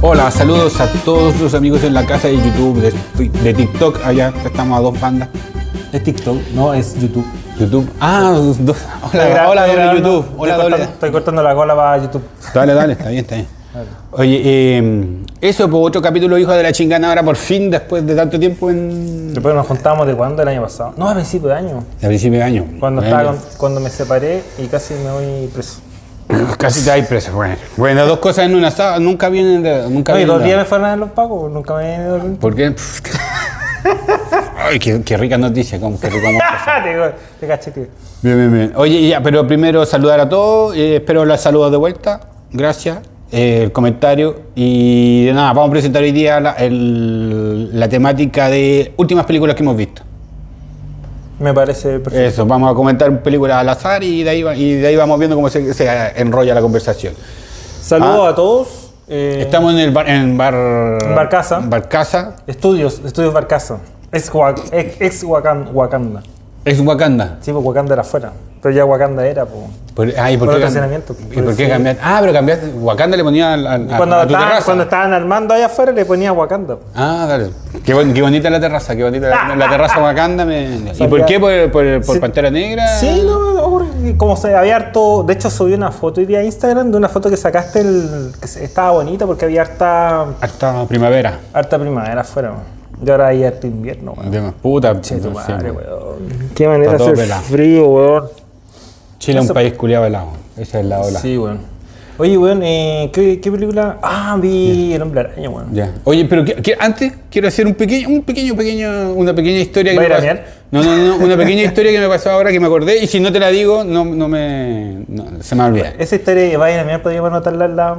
Hola, saludos a todos los amigos en la casa de YouTube, de, de TikTok, allá estamos a dos bandas. Es TikTok, no es YouTube. YouTube. Ah, do- hola, hola, doble grabando, YouTube. Hola, estoy, doble. cortando, estoy cortando la cola para YouTube. Dale, dale, está bien, está bien. Oye, eh, eso, pues otro capítulo hijo de la chingana ahora por fin, después de tanto tiempo en. Después nos juntamos de cuándo, el año pasado. No, a principio de año. A principio de año. Cuando, Bueno, estaba cuando me separé y casi me voy preso. Casi te hay preso, bueno. Bueno, dos cosas en una sábado, nunca vienen de. Nunca No, y vienen dos de- días me fueron a los pagos, nunca me he ido ¿Por qué? Ay, qué, qué rica noticia, como que te, caché, tío. Bien, bien, bien. Oye, ya, pero primero saludar a todos, eh, espero los saludos de vuelta, gracias, el comentario y nada, vamos a presentar hoy día la, el- la temática de últimas películas que hemos visto. Me parece perfecto. Eso, vamos a comentar películas al azar y de ahí, va- y de ahí vamos viendo cómo se, se enrolla la conversación. Saludos ah. a todos. eh, Estamos en el bar, en bar, Barcaza. Barcaza, Estudios, estudios Barcaza. Ex, ex, ex Wakan- Wakanda. Ex Wakanda. Sí, pues Wakanda era afuera. Pero ya Wakanda era, pues. Por, ay, ¿por Por qué, cam- estacionamiento, ¿Y por por qué cambiaste? Ah, pero cambiaste. Wakanda le ponía al- al- Cuando, a tu estaban, terraza. cuando estaban armando allá afuera le ponía Wakanda. Ah, dale. Qué, bon- qué bonita la terraza, qué bonita la, la terraza Wakanda. Me... ¿Y por qué? ¿Por, por, por Sí. Pantera Negra? Sí, no, no, porque como se había harto. De hecho, subí una foto hoy día a Instagram de una foto que sacaste el, que estaba bonita porque había harta, Hasta primavera. harta primavera afuera. weón. Y ahora hay harto invierno, weón. De más puta. Che, tu madre, weón. Qué manera pelado. frío, weón. Chile es un país culiado helado. Esa es la ola. Sí, weón. Oye, weón, eh, ¿qué, qué película? Ah, vi El Hombre Araña, weón. Ya. Oye, pero antes quiero hacer un pequeño, un pequeño, pequeño, una pequeña historia que ¿Va a me ir a pasó. No, no, no, una pequeña historia que me pasó ahora que me acordé y si no te la digo, no, no me, no, se me va a olvidar. Esa historia de Vaya a mirar podríamos anotarla en la.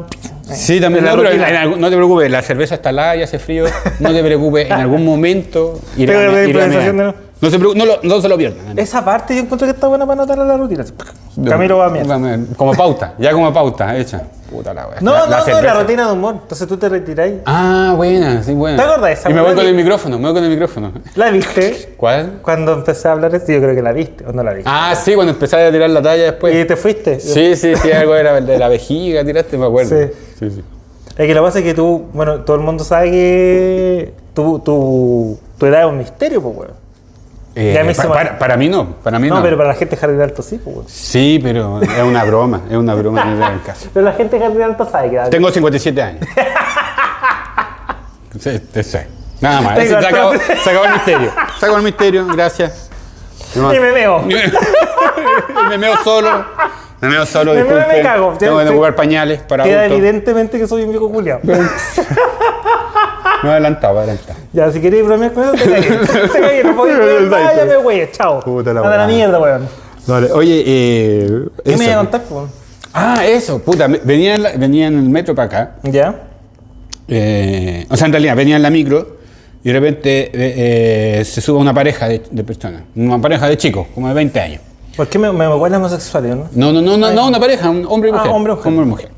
Sí, también. No, pero en- en no te preocupes, la cerveza está helada y hace frío. No te preocupes, en algún momento iré a- iré a. No se, no, lo- no se lo pierdan. Esa parte yo encuentro que está buena para anotarla en la rutina. Camilo va a mirar. Como pauta, ya como pauta, hecha. Puta la wea. No, La- no, la no, la rutina de humor. Entonces tú te retiráis. Ah, buena, sí, buena. ¿Te acuerdas de esa Y me voy con el micrófono, me voy con el micrófono. ¿La viste? ¿Cuál? Cuando empecé a hablar esto, yo creo que la viste, o no la viste. Ah, sí, cuando empezaste a tirar la talla después. y te fuiste. Sí, sí, sí, algo era de la vejiga, tiraste, me acuerdo. Sí. sí. sí. Es que lo que pasa es que tú, bueno, todo el mundo sabe que tu, tu, tu edad es un misterio, pues, weón. Eh, Ya me pa- hizo para, mí no, para mí no. No, pero para la gente de Jardín Alto sí, pues. Sí, pero es una broma, es una broma el caso. Pero la gente de Jardín Alto sabe que Tengo 57 años. Sí, sé. Nada más, se acabó, harto- se acabó el misterio. Se acabó el misterio, gracias. No. Y me veo. me meo solo. Me meo solo, Me meo me disculpen. cago. Tengo que Sí. jugar pañales para Queda adultos. evidentemente que soy un viejo culiao. Me adelantaba, adelantaba. Ya, si queréis bromear con eso, te cagué. Te cagué, no ir. Váyame, güey, chao. Puta la Anda a la weá. mierda, weón. Vale, oye, eh. ¿Qué me iba a contar, weón? Ah, eso, puta. Venía en, la- venía en el metro para acá. ¿Ya? eh, o sea, en realidad, venía en la micro y de repente eh, eh, se sube una pareja de, de personas. Una pareja de chicos, como de 20 años. ¿Por qué me, me huele a homosexuales, no? No, no, no, no, no, una pareja, un hombre y Ah, mujer. hombre y mujer.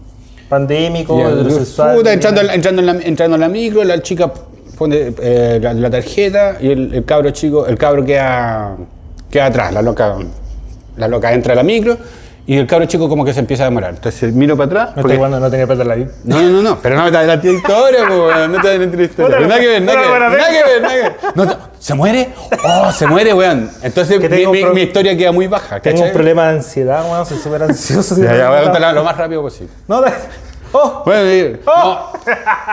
Pandémico, Ya, heterosexual. puta, entrando, en la- entrando, en la, entrando en la micro, la chica pone eh, la, la tarjeta y el, el cabro chico, el cabro queda, queda atrás, la loca, la loca entra a la micro y el cabro chico como que se empieza a demorar. Entonces miro para atrás. No porque- estoy jugando, no tenía plata la vida. no, no, no, no, pero no me adelanté la historia, po, weón, no te adelanté la historia. Nada que ver, nada que ver, nada que ver, nada que ver. ¿Se muere? Oh, se muere, weón. Entonces Que mi, tengo mi- pro- mi historia queda muy baja, Tengo ¿cachai? un problema de ansiedad, weón, soy súper ansioso. Ya, ya, voy a contarla lo más rápido posible. No, ¡Oh! Bueno, eh, no,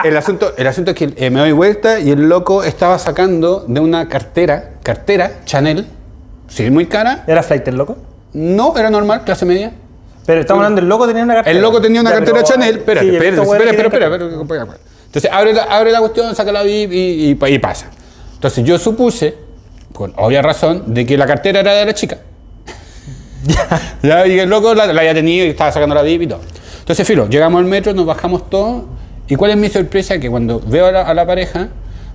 el, asunto, el asunto es que eh, me doy vuelta y el loco estaba sacando de una cartera, cartera Chanel, sí, muy cara. ¿Era flight el loco? No, era normal, clase media. Pero estamos hablando, el loco tenía una cartera. El loco tenía una cartera pero- Chanel. Espérate, espérate, espera, espera. Entonces abre la, abre la cuestión, saca la VIP y, y pasa. Entonces yo supuse, con obvia razón, de que la cartera era de la chica. Ya, y el loco la, la había tenido y estaba sacando la VIP y todo. Entonces, filo, llegamos al metro, nos bajamos todos. ¿Y cuál es mi sorpresa? Que cuando veo a la, a la pareja,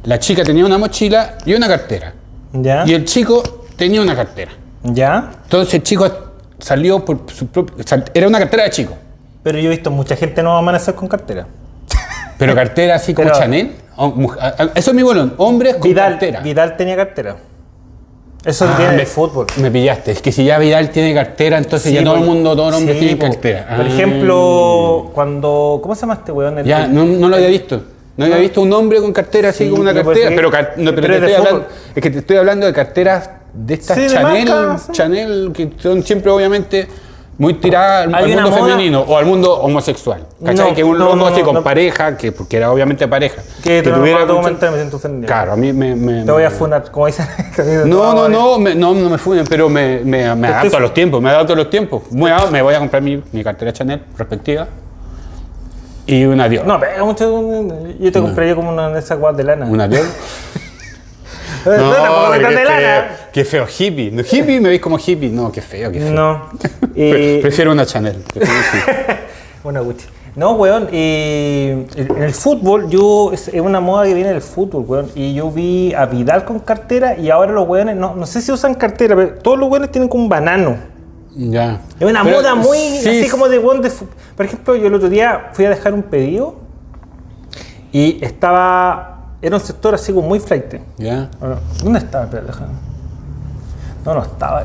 la chica tenía una mochila y una cartera. ¿Ya? Y el chico tenía una cartera. ¿Ya? Entonces el chico salió por su propio... Era una cartera de chico. Pero yo he visto mucha gente no amanecer con cartera. Pero cartera así como Pero- Chanel. a- a- Eso es mi bolón. Hombres con Vidal, cartera. Vidal tenía cartera. Eso Ah, del fútbol. Me pillaste. Es que si ya Vidal tiene cartera, entonces Sí, ya todo el mundo, todos los hombres Sí, tienen po. cartera. Por Ah. ejemplo, cuando. ¿Cómo se llama este weón? El- Ya, no, no lo había visto. No había visto un hombre con cartera así Sí, como una cartera. Pero, car- no, pero pero te es estoy hablando, es que te estoy hablando de carteras de estas Sí, Chanel, marca. Chanel, que son siempre obviamente muy tiradas al, mundo moda- femenino o al mundo homosexual. ¿Cachai? No, que un loco no, así con pareja, que porque era obviamente pareja. Que te lo tuviera comentar, me siento ofendido. Claro, a mí me. me- Te voy a funar, como dicen. No, no, no, me, no, no me funen, pero me, me, me adapto a los tiempos, me adapto a los tiempos. A- me voy a comprar mi, mi cartera Chanel respectiva y una Dior. No, pega mucho. Yo te compraría como una de esas guas de lana. ¿Una Dior? No, tampoco qué, tan de feo, lana. qué feo, hippie. No, hippie me veis como hippie. No, qué feo, qué feo. No. Pre- Prefiero una Chanel. prefiero. Una Gucci. No, weón, eh, en el fútbol, yo, es, una moda que viene del fútbol, weón. Y yo vi a Vidal con cartera y ahora los weones, no, no sé si usan cartera, pero todos los weones tienen como un banano. Ya. Es una Pero, moda muy sí, así como de weón de fu- Por ejemplo, yo el otro día fui a dejar un pedido y estaba. Era un sector así como muy flight. Bueno, ¿Dónde estaba? Espera, déjame. No, no estaba.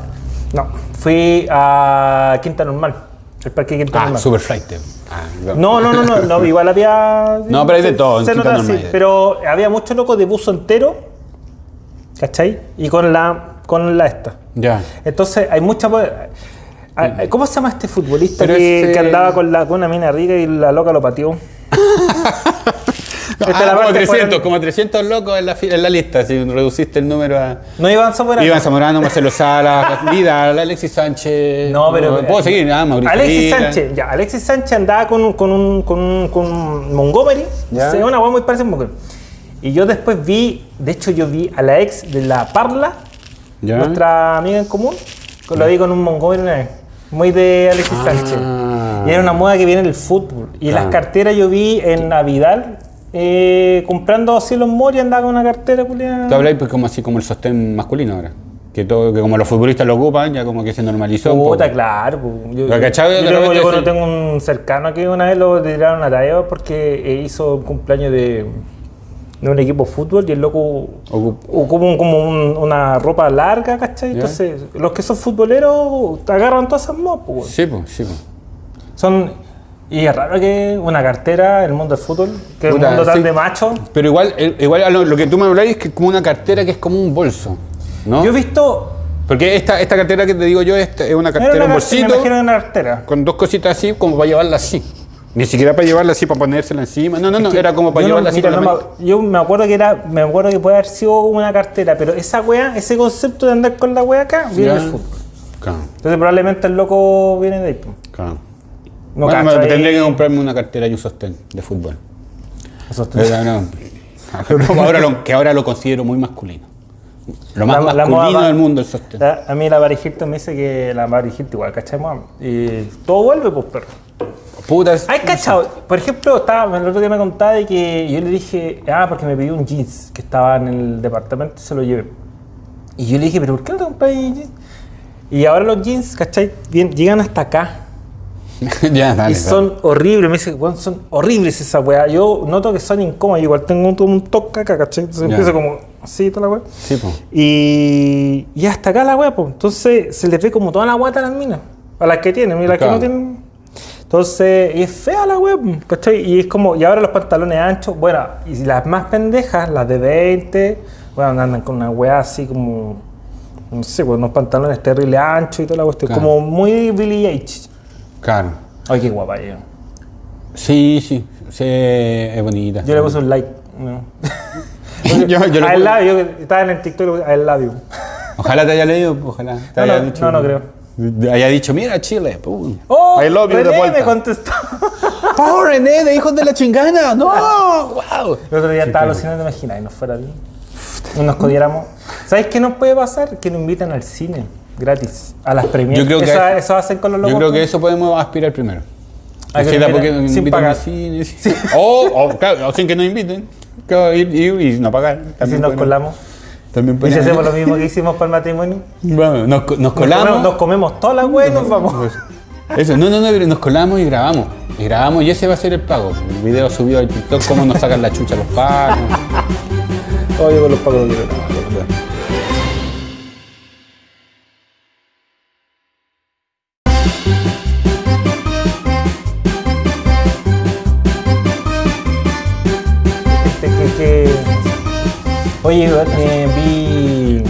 No, fui a Quinta Normal, el parque de Quinta Ah, Normal. super flight. Ah, No, no, no, no, no, igual había. No, pero hay de todo, en se Quinta nota así, Normal. pero había muchos locos de buzo entero, ¿cachai? Y con la, con la esta. Ya. Entonces, hay mucha. ¿Cómo se llama este futbolista Pero que, ese- que andaba con, la, con una mina rica y la loca lo pateó? Esta es Ah, como parte 300, fuera- como 300 locos en la, en la lista, si reduciste el número a... No Iván Zamorano. Iván Zamorano, Marcelo Sala, Vidal, Alexis Sánchez... No, pero. Puedo seguir, ah, Mauricio Alexis. Sánchez, ya, Alexis Sánchez andaba con, un- con, un, con, un- con Montgomery. Ya. Se una hueá muy parecida a Montgomery. Y yo después vi, de hecho, yo vi a la ex de la Parla, Ya. nuestra amiga en común, lo vi con un Montgomery una vez. Muy de Alexis Ah. Sánchez. Y era una moda que viene del fútbol. Y las Claro. carteras yo vi en Navidad. Eh, comprando así los Mori andaba con una cartera culiada. Tú habláis pues como así como el sostén masculino ahora. Que todo, que como los futbolistas lo ocupan, ya como que se normalizó. Puta, claro. po. Yo, cachado, yo tengo, yo un cercano que una vez lo tiraron a tarea porque eh, hizo un cumpleaños de, de un equipo de fútbol y el loco Ocup- o como, como un- una ropa larga, ¿cachai? Entonces, los que son futboleros agarran todas esas modas, po, weón. Sí, pues, sí, pues. Son. Y es raro que una cartera en el mundo del fútbol, que es un mundo tan sí. de macho. Pero igual, eh, igual a lo, lo que tú me habláis es que como una cartera que es como un bolso, ¿no? Yo he visto. Porque esta, esta cartera que te digo yo es, es una Era cartera, una un me bolsito, imagino una cartera. con dos cositas así, como para llevarla así. Ni siquiera para llevarla así, para ponérsela encima. No, no, no, era como para yo no- llevarla así mira, no me- yo me acuerdo que era, me acuerdo que puede haber sido una cartera, pero esa wea, ese concepto de andar con la wea acá, viene del fútbol. Claro, Entonces probablemente el loco viene de ahí. claro. No bueno, me- tendré que comprarme una cartera y un sostén de fútbol. Pero no. ahora lo, que ahora lo considero muy masculino. Lo más La- masculino del mundo el sostén. La- A mí la Paris Hilton me dice que la Paris Hilton igual, ¿cachai? Y todo vuelve, pues, perro. Puta, es- Hay cachado, por ejemplo, estaba, el otro día me contaba de que yo le dije, ah, porque me pidió un jeans que estaba en el departamento y se lo llevé. Y yo le dije, pero ¿por qué no te compras jeans? Y ahora los jeans, ¿cachai? Bien, llegan hasta acá. ya, dale, y son horribles, me dice, "Weón, son horribles esa weá. Yo noto que son incómodas, igual tengo un, un toque acá, ¿cachai? Entonces Ya. empiezo como así toda la weá. Sí, po. Y, y hasta acá la weá, pues. Entonces se les ve como toda la guata a las minas. A las que tienen, y las que Claro. no tienen. Entonces, y es fea la po, ¿cachai? Y es como, y ahora los pantalones anchos, bueno, y las más pendejas, las de 20, bueno, andan con una weá así como, no sé, con unos pantalones terrible anchos y toda la cuestión. Claro. Como muy Billy H. Claro. Ay, qué guapa ella. Sí, sí. sí, es bonita. Yo le puse un like. ¿no? yo, yo I puse- love you. Estaba en el TikTok love you. Ojalá te haya leído, ojalá te No, haya no, dicho. no, no creo. Haya dicho, mira Chile, pum. Oh, I love you de René vuelta. me contestó. ¡Oh, René, de hijos de la chingana! ¡No! ¡Wow! El otro día estaba alucinando, te imaginas, y nos fuera bien. Nos codiéramos. ¿Sabes qué nos puede pasar? Que nos invitan al cine gratis, a las premieres. Yo creo que eso, hay- eso hacen con los locos. Yo creo que eso podemos aspirar primero. A que porque nos sin pagar. cine. sí. O, o, claro, o sin que nos inviten. Claro, ir, ir y no pagar. Y si También nos pueden- colamos. También Y si hacemos lo mismo que hicimos para el matrimonio. Vamos, nos, co- nos Nos colamos. comemos, nos comemos todas las weas y nos vamos. Eso, no, no, no, nos colamos y grabamos. Y grabamos y ese va a ser el pago. El video subido al TikTok, cómo nos sacan la chucha los pagos. Oye, con los pagos no quiero Oye, eh, vi.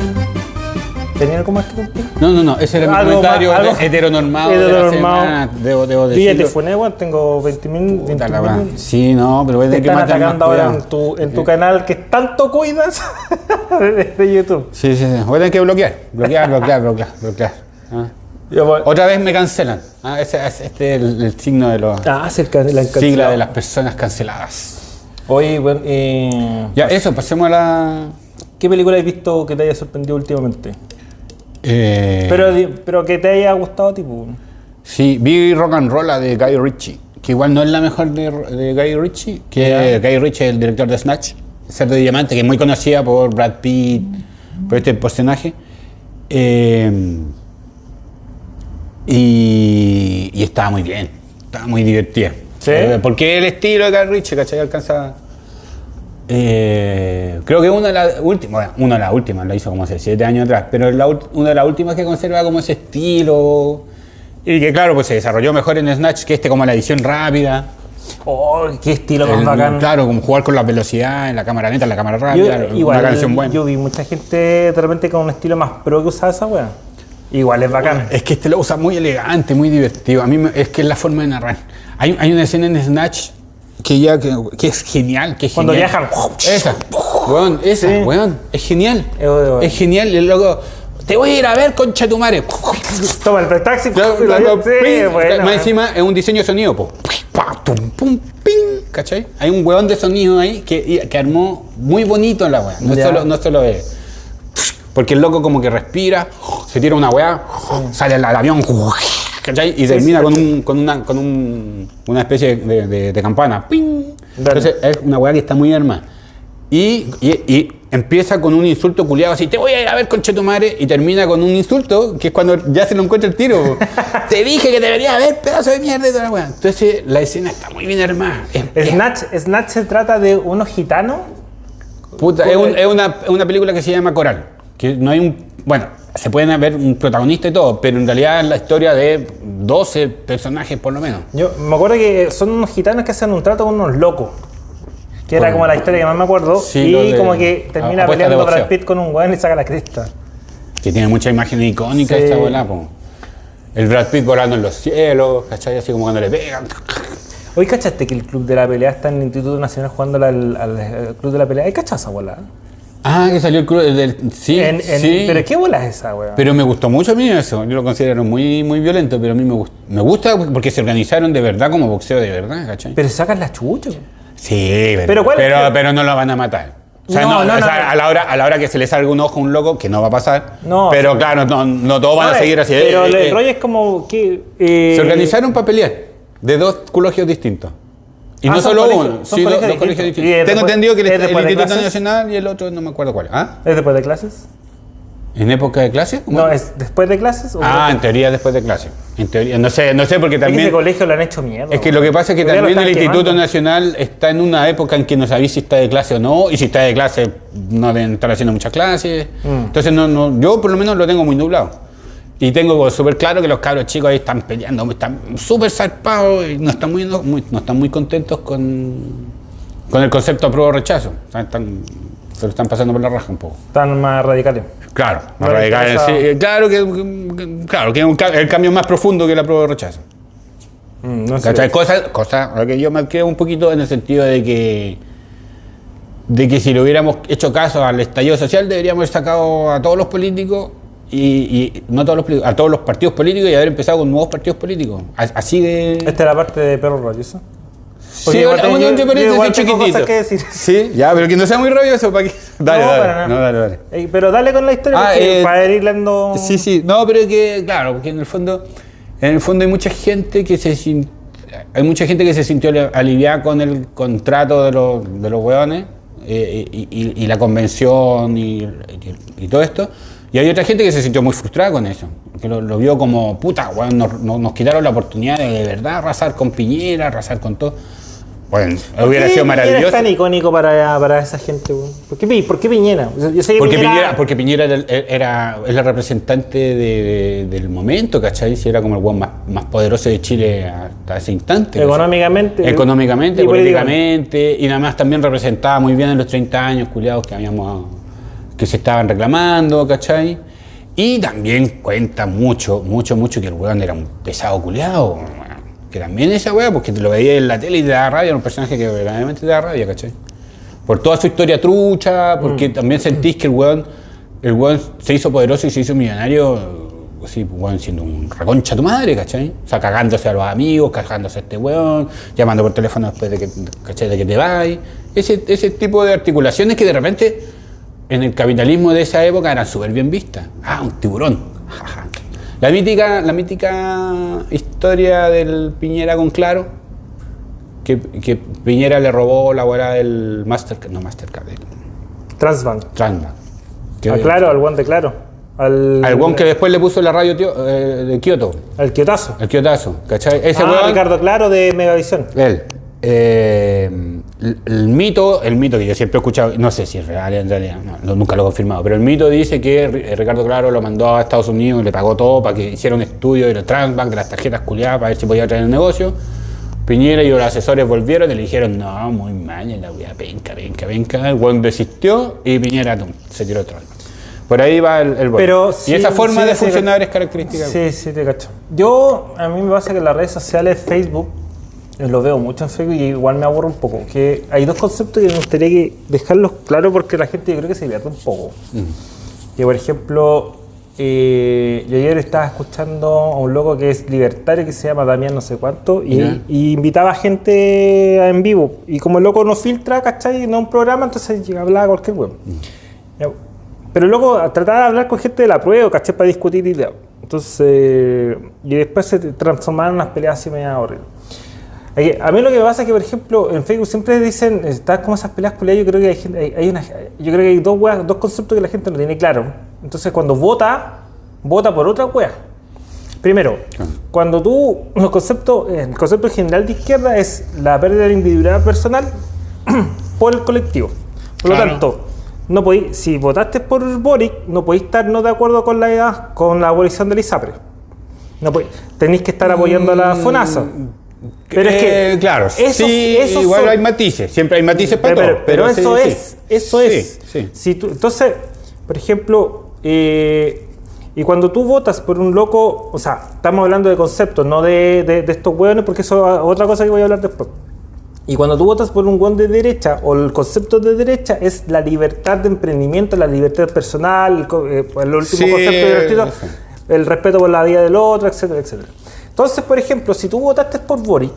¿Tenía algo más que contar? No, no, no, ese era mi Algo comentario más- algo- heteronormado de la heteronormado. semana, debo, debo Yo ya te decirlo. funé, weón. Tengo 20.000. Puta la 20.000. weá. Sí, no, pero voy a Te tener que están atacando ahora en tu, en tu canal que tanto cuidas de, YouTube. Sí, sí, sí. Voy a tener que bloquear. Bloquear, bloquear, bloquear, bloquear. Ah. Otra vez me cancelan. Ah, ese, ese- este es el, el signo de los Ah, acerca de la sigla de las personas canceladas. Oye, bueno, eh, Ya, eso, pasemos a la. ¿qué película has visto que te haya sorprendido últimamente? eh, Pero, pero que te haya gustado, tipo. Sí, vi Rock and Roll de Guy Ritchie, que igual no es la mejor de, de Guy Ritchie, que Guy Ritchie es el director de Snatch, Cerdo de Diamante, que es muy conocida por Brad Pitt, por este personaje. Eh, y, y estaba muy bien, estaba muy divertida. ¿Sí? Eh, porque el estilo de Guy Ritchie, ¿cachai? Alcanza... Eh, creo que una de las últimas, bueno, una de las últimas, la hizo como hace siete años atrás, pero la una de las últimas que conserva como ese estilo y que claro, pues se desarrolló mejor en Snatch que este como la edición rápida. Oh, qué estilo más bacán. Claro, como jugar con las velocidades, la cámara lenta, la cámara Yo, rápida, igual, una canción buena. yo vi mucha gente de repente con un estilo más pro que usaba esa wea. Igual es bacán. Es que este lo usa muy elegante, muy divertido. A mí me- es que es la forma de narrar. Hay, hay una escena en Snatch que ya que, que es genial, que es Cuando genial. viajan. Esa, weón, esa, Sí. weón, es genial. Es genial, y el loco, te voy a ir a ver, concha tu madre. Toma el taxi. Claro, lo- claro, sí, ping. bueno, Más man. encima es un diseño de sonido, po. ¿cachai? Hay un hueón de sonido ahí que, que armó muy bonito la weá. No solo, no solo es. Porque el loco como que respira, se tira una weá, sale al, avión, ¿cachai? Y termina con, un, con, una, con un- una especie de, de- de campana. Entonces es una weá que está muy armada. Y, y, y empieza con un insulto culiado así, te voy a ir a ver con tu madre, y termina con un insulto, que es cuando ya se lo encuentra el tiro. te dije que deberías ver, pedazo de mierda y toda la weá. Entonces la escena está muy bien armada. Es, es- Snatch, Snatch se trata de unos gitanos. puta, es un- es una, es una película que se llama Coral. Que no hay un. Bueno, se pueden ver un protagonista y todo, pero en realidad es la historia de 12 personajes por lo menos. Yo me acuerdo que son unos gitanos que hacen un trato con unos locos. Que era como la historia que más me acuerdo. Sí, y de- como que termina peleando. Brad Pitt con un weón y saca la cresta. Que tiene muchas imágenes icónicas Sí. esta bola. El Brad Pitt volando en los cielos, ¿cachai? Así como cuando le pegan. Hoy cachaste que el club de la pelea está en el Instituto Nacional jugando al, al- al club de la pelea. ¿Hay cachaza, bola? Ah, que salió el club del. Sí, En- en- sí. Pero ¿qué bola es esa, weón? Pero me gustó mucho a mí eso. Yo lo considero muy, muy violento, pero a mí me gusta. Me gusta porque se organizaron de verdad como boxeo de verdad, ¿cachai? Pero sacan la chucha. Sí, pero, Pero ¿cuál es pero, pero no lo van a matar. O sea, No, no, no, o sea. A, la hora, a la hora que se le salga un ojo a un loco, que no va a pasar. No, pero sí. claro, no, no todos van a eh, seguir así. Pero eh, el eh, rollo es como que. eh, Se organizaron para pelear de dos colegios distintos. Y Ah, no son solo uno, son sí, dos, colegios dos colegios distintos. distintos. ¿Y es Tengo después- entendido que el, el Instituto clases? Nacional y el otro no me acuerdo cuál. ¿Ah? ¿Es después de clases? ¿En época de clase? ¿Cómo? No, ¿es después de clases? o Ah, en teoría después de clase. En teoría, no sé, no sé porque Es que ese también. colegio lo han hecho mierda. Es que lo que pasa es que también el Instituto. Nacional está en una época en que no sabéis si está de clase o no, y si está de clase no deben estar haciendo muchas clases. Mm. Entonces no, no, yo por lo menos lo tengo muy nublado. Y tengo súper claro que los cabros chicos ahí están peleando, están súper zarpados y no están muy, no, muy- no están muy contentos con, con el concepto apruebo rechazo. Están, se lo están pasando por la raja un poco. Están más radicales. Claro, más le radical, interesa- sí, eh, claro que, claro que es un el cambio más profundo que la prueba de rechazo. Mm, no sé. ¿Cachai? Cosa, cosa a la que yo me quedo un poquito en el sentido de que de que si le hubiéramos hecho caso al estallido social deberíamos haber sacado a todos los políticos y, y no a todos los a todos los partidos políticos y haber empezado con nuevos partidos políticos. Así de Esta es la parte de perro rabioso. Sí, igual tengo- parece yo igual tengo cosas que decir. Sí, ya, pero que no sea muy rabioso para que. Dale, no, dale. para nada. No, dale, dale. Pero dale con la historia Ah, porque eh, para ir dando. Sí, sí, no, pero que, claro, porque en el fondo, en el fondo hay mucha gente que se sin- hay mucha gente que se sintió ali- aliviada con el contrato de los, de los hueones eh, y, y- y la convención y todo esto. Y hay otra gente que se sintió muy frustrada con eso, que lo, lo vio como, puta, weón, nos, nos- quitaron la oportunidad de de verdad arrasar con Piñera, arrasar con todo. Bueno, ¿Por hubiera sido maravilloso. es tan icónico para, para esa gente, weón? ¿Por qué, Pi- por qué Piñera? Yo sé que Porque Piñera, porque Piñera era, era- es la representante de- de- del momento, ¿cachai? Si era como el weón más, más poderoso de Chile hasta ese instante. ¿cachai? Económicamente. Económicamente, y políticamente, y nada más también representaba muy bien en los 30 años, culiados, que habíamos que se estaban reclamando, ¿cachai? Y también cuenta mucho, mucho, mucho que el weón era un pesado culeado. Que también esa weá, porque te lo veía en la tele y te da rabia, era un personaje que verdaderamente te da rabia, ¿cachai? Por toda su historia trucha, porque también sentís que el weón, el weón se hizo poderoso y se hizo millonario, así, weón, siendo un reconcha tu madre, ¿cachai? O sea, cagándose a los amigos, cagándose a este weón, llamando por teléfono después de que, ¿cachai? De que te vayas. Ese, ese tipo de articulaciones que de repente en el capitalismo de esa época eran súper bien vistas. Ah, un tiburón. La mítica, la mítica historia del Piñera con Claro, que, que Piñera le robó la hueá del Mastercard, no Mastercard, del Transbank. Transbank. Ah, claro, al guante claro. Al, Al weón que después le puso la radio tío- eh, de Kioto, Al Kiotazo. el Kiotazo, ¿cachai? Ese ah, Ricardo Claro de Megavisión. él. eh, el, el mito, el mito que yo siempre he escuchado, no sé si es real en realidad, no, nunca lo he confirmado, pero el mito dice que Ri- Ricardo Claro lo mandó a Estados Unidos le pagó todo para que hiciera un estudio de los Transbank, de las tarjetas culiadas, para ver si podía traer el negocio. Piñera y los asesores volvieron y le dijeron, no, muy mal, la weá, penca, penca, penca. El weón desistió y Piñera tum, se tiró otro. Por ahí va el, el Pero bolo. sí, Y esa forma sí, de funcionar es característica. Sí, sí, te cacho. Yo, a mí me pasa que las redes sociales, Facebook, eh, lo veo mucho en Facebook y igual me aburro un poco. Que hay dos conceptos que me gustaría que dejarlos claros porque la gente yo creo que se divierte un poco. Que por ejemplo, eh, yo ayer estaba escuchando a un loco que es libertario que se llama Damián no sé cuánto y, invitaba gente a en vivo. Y como el loco no filtra, ¿cachai? No un programa, entonces llega a hablar cualquier weón. Ya, Pero luego trataba de hablar con gente de la prueba, ¿cachai? Para discutir ideas. Entonces, y después se transformaron en unas peleas así medio horribles. A mí lo que me pasa es que, por ejemplo, en Facebook siempre dicen, está como esas peleas culiadas, yo creo que hay, gente- hay- hay una, yo creo que hay dos, weas- dos conceptos que la gente no tiene claro. Entonces, cuando vota, vota por otra wea. Primero, cuando tú, los conceptos, el concepto general de izquierda es la pérdida de la individualidad personal por el colectivo. Por lo tanto, no podí- si votaste por Boric, no podéis estar no de acuerdo con la, con la abolición del ISAPRE. No podéis- tenéis que estar apoyando a la FONASA. Pero es que Eh, claro, esos- sí, esos igual son- hay matices, siempre hay matices para pero, todo. pero eso sí, es, eso Sí, es. sí. Si tú- entonces, por ejemplo, eh, y cuando tú votas por un loco, o sea, estamos hablando de conceptos, no de, de- de estos hueones, porque eso es otra cosa que voy a hablar después. Y cuando tú votas por un hueón de derecha, o el concepto de derecha es la libertad de emprendimiento, la libertad personal, el, eh, el último concepto divertido, el respeto por la vida del otro, etcétera, etcétera. Entonces, por ejemplo, si tú votaste por Boric,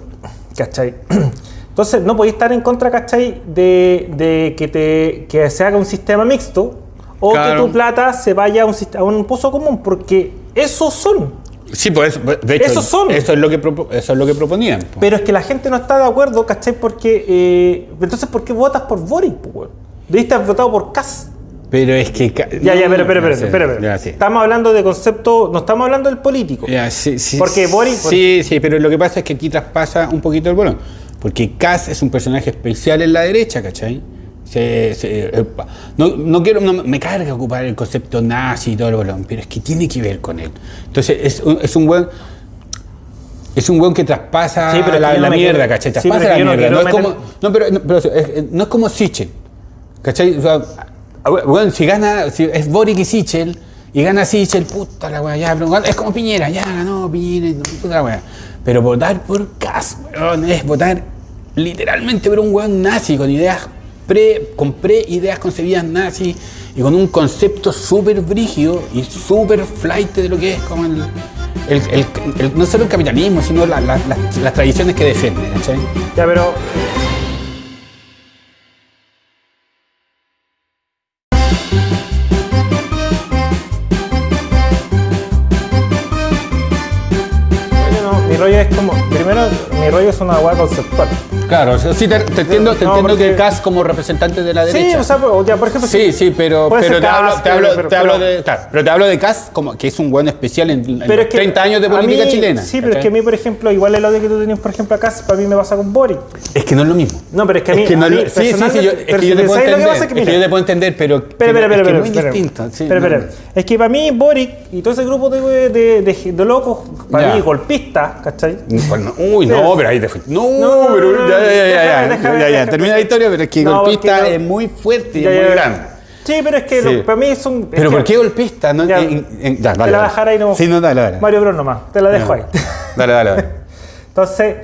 ¿cachai? Entonces no podéis estar en contra, ¿cachai? De, de que, te, que se haga un sistema mixto o Claro. que tu plata se vaya a un, a un pozo común, porque esos son. Sí, pues de hecho, Esos son. Eso es lo que, propo- eso es lo que proponían. po. Pero es que la gente no está de acuerdo, ¿cachai? Porque. eh, entonces, ¿por qué votas por Boric, weón? Debiste haber votado por Kass. Pero es que. Ya, ya, pero, pero, pero, sí, ya, sí. Estamos hablando de concepto, no estamos hablando del político. Ya, sí, sí, Porque Boris- Sí, sí, pero lo que pasa es que aquí traspasa un poquito el bolón. Porque Kass es un personaje especial en la derecha, ¿cachai? Se- se- pa- no, no quiero, no, me carga ocupar el concepto nazi y todo el bolón, pero es que tiene que ver con él. Entonces, es, un- es un buen. Es un buen que traspasa Sí, pero que la, la mierda, ¿cachai? Traspasa pero la mierda. No, quiero es como, meter- no, pero, no, pero es- es- no es como Sichel, ¿cachai? O sea, bueno, si gana, si es Boric y Sichel, y gana Sichel, puta la weá, ya, pero es como Piñera, ya ganó Piñera, puta la weá. Pero votar por Cas, weón, es votar literalmente por un weón nazi, con ideas pre, con pre-ideas concebidas nazi, y con un concepto súper brígido y súper flight de lo que es como el, no solo el capitalismo, sino la- la- las- las tradiciones que defiende, ¿cachai? Ya, pero. Claro, sea, sí te, te entiendo, te No, entiendo porque- que Cas como representante de la Sí, derecha. o sea, o ya, por ejemplo. Sí, sí, pero, pero te hablo, Kass, te hablo- pero- te hablo pero- de, claro, pero te hablo de Cas como que es un buen especial en, en Pero los es que 30 años de a política mí- chilena. Sí, pero es que a mí, por ejemplo, igual el odio que tú tenías, por ejemplo, acá, para mí me pasa con Boric. Es que no es lo mismo. No, pero es que a mí. Es que no a mí sí, sí, sí, yo, es que yo te puedo ¿sabes lo que entender. Es que, yo te puedo entender, pero, pero es muy distinto. sí. Es que para mí Boric y todo ese grupo de, locos, para mí golpistas, ¿cachai? Uy, no, pero ahí te. No, pero ya, ya, ya, ya. Termina la historia, pero es que No, golpista es muy fuerte y es muy grande. Sí, pero es que Sí. lo- para mí es un. es Pero que- ¿por qué golpista? No, Ya, en- en- ya, te la dale. dejar ahí no. Sí, no, dale, dale. Mario Bros nomás, te la dejo ahí. Dale, dale, dale. Entonces,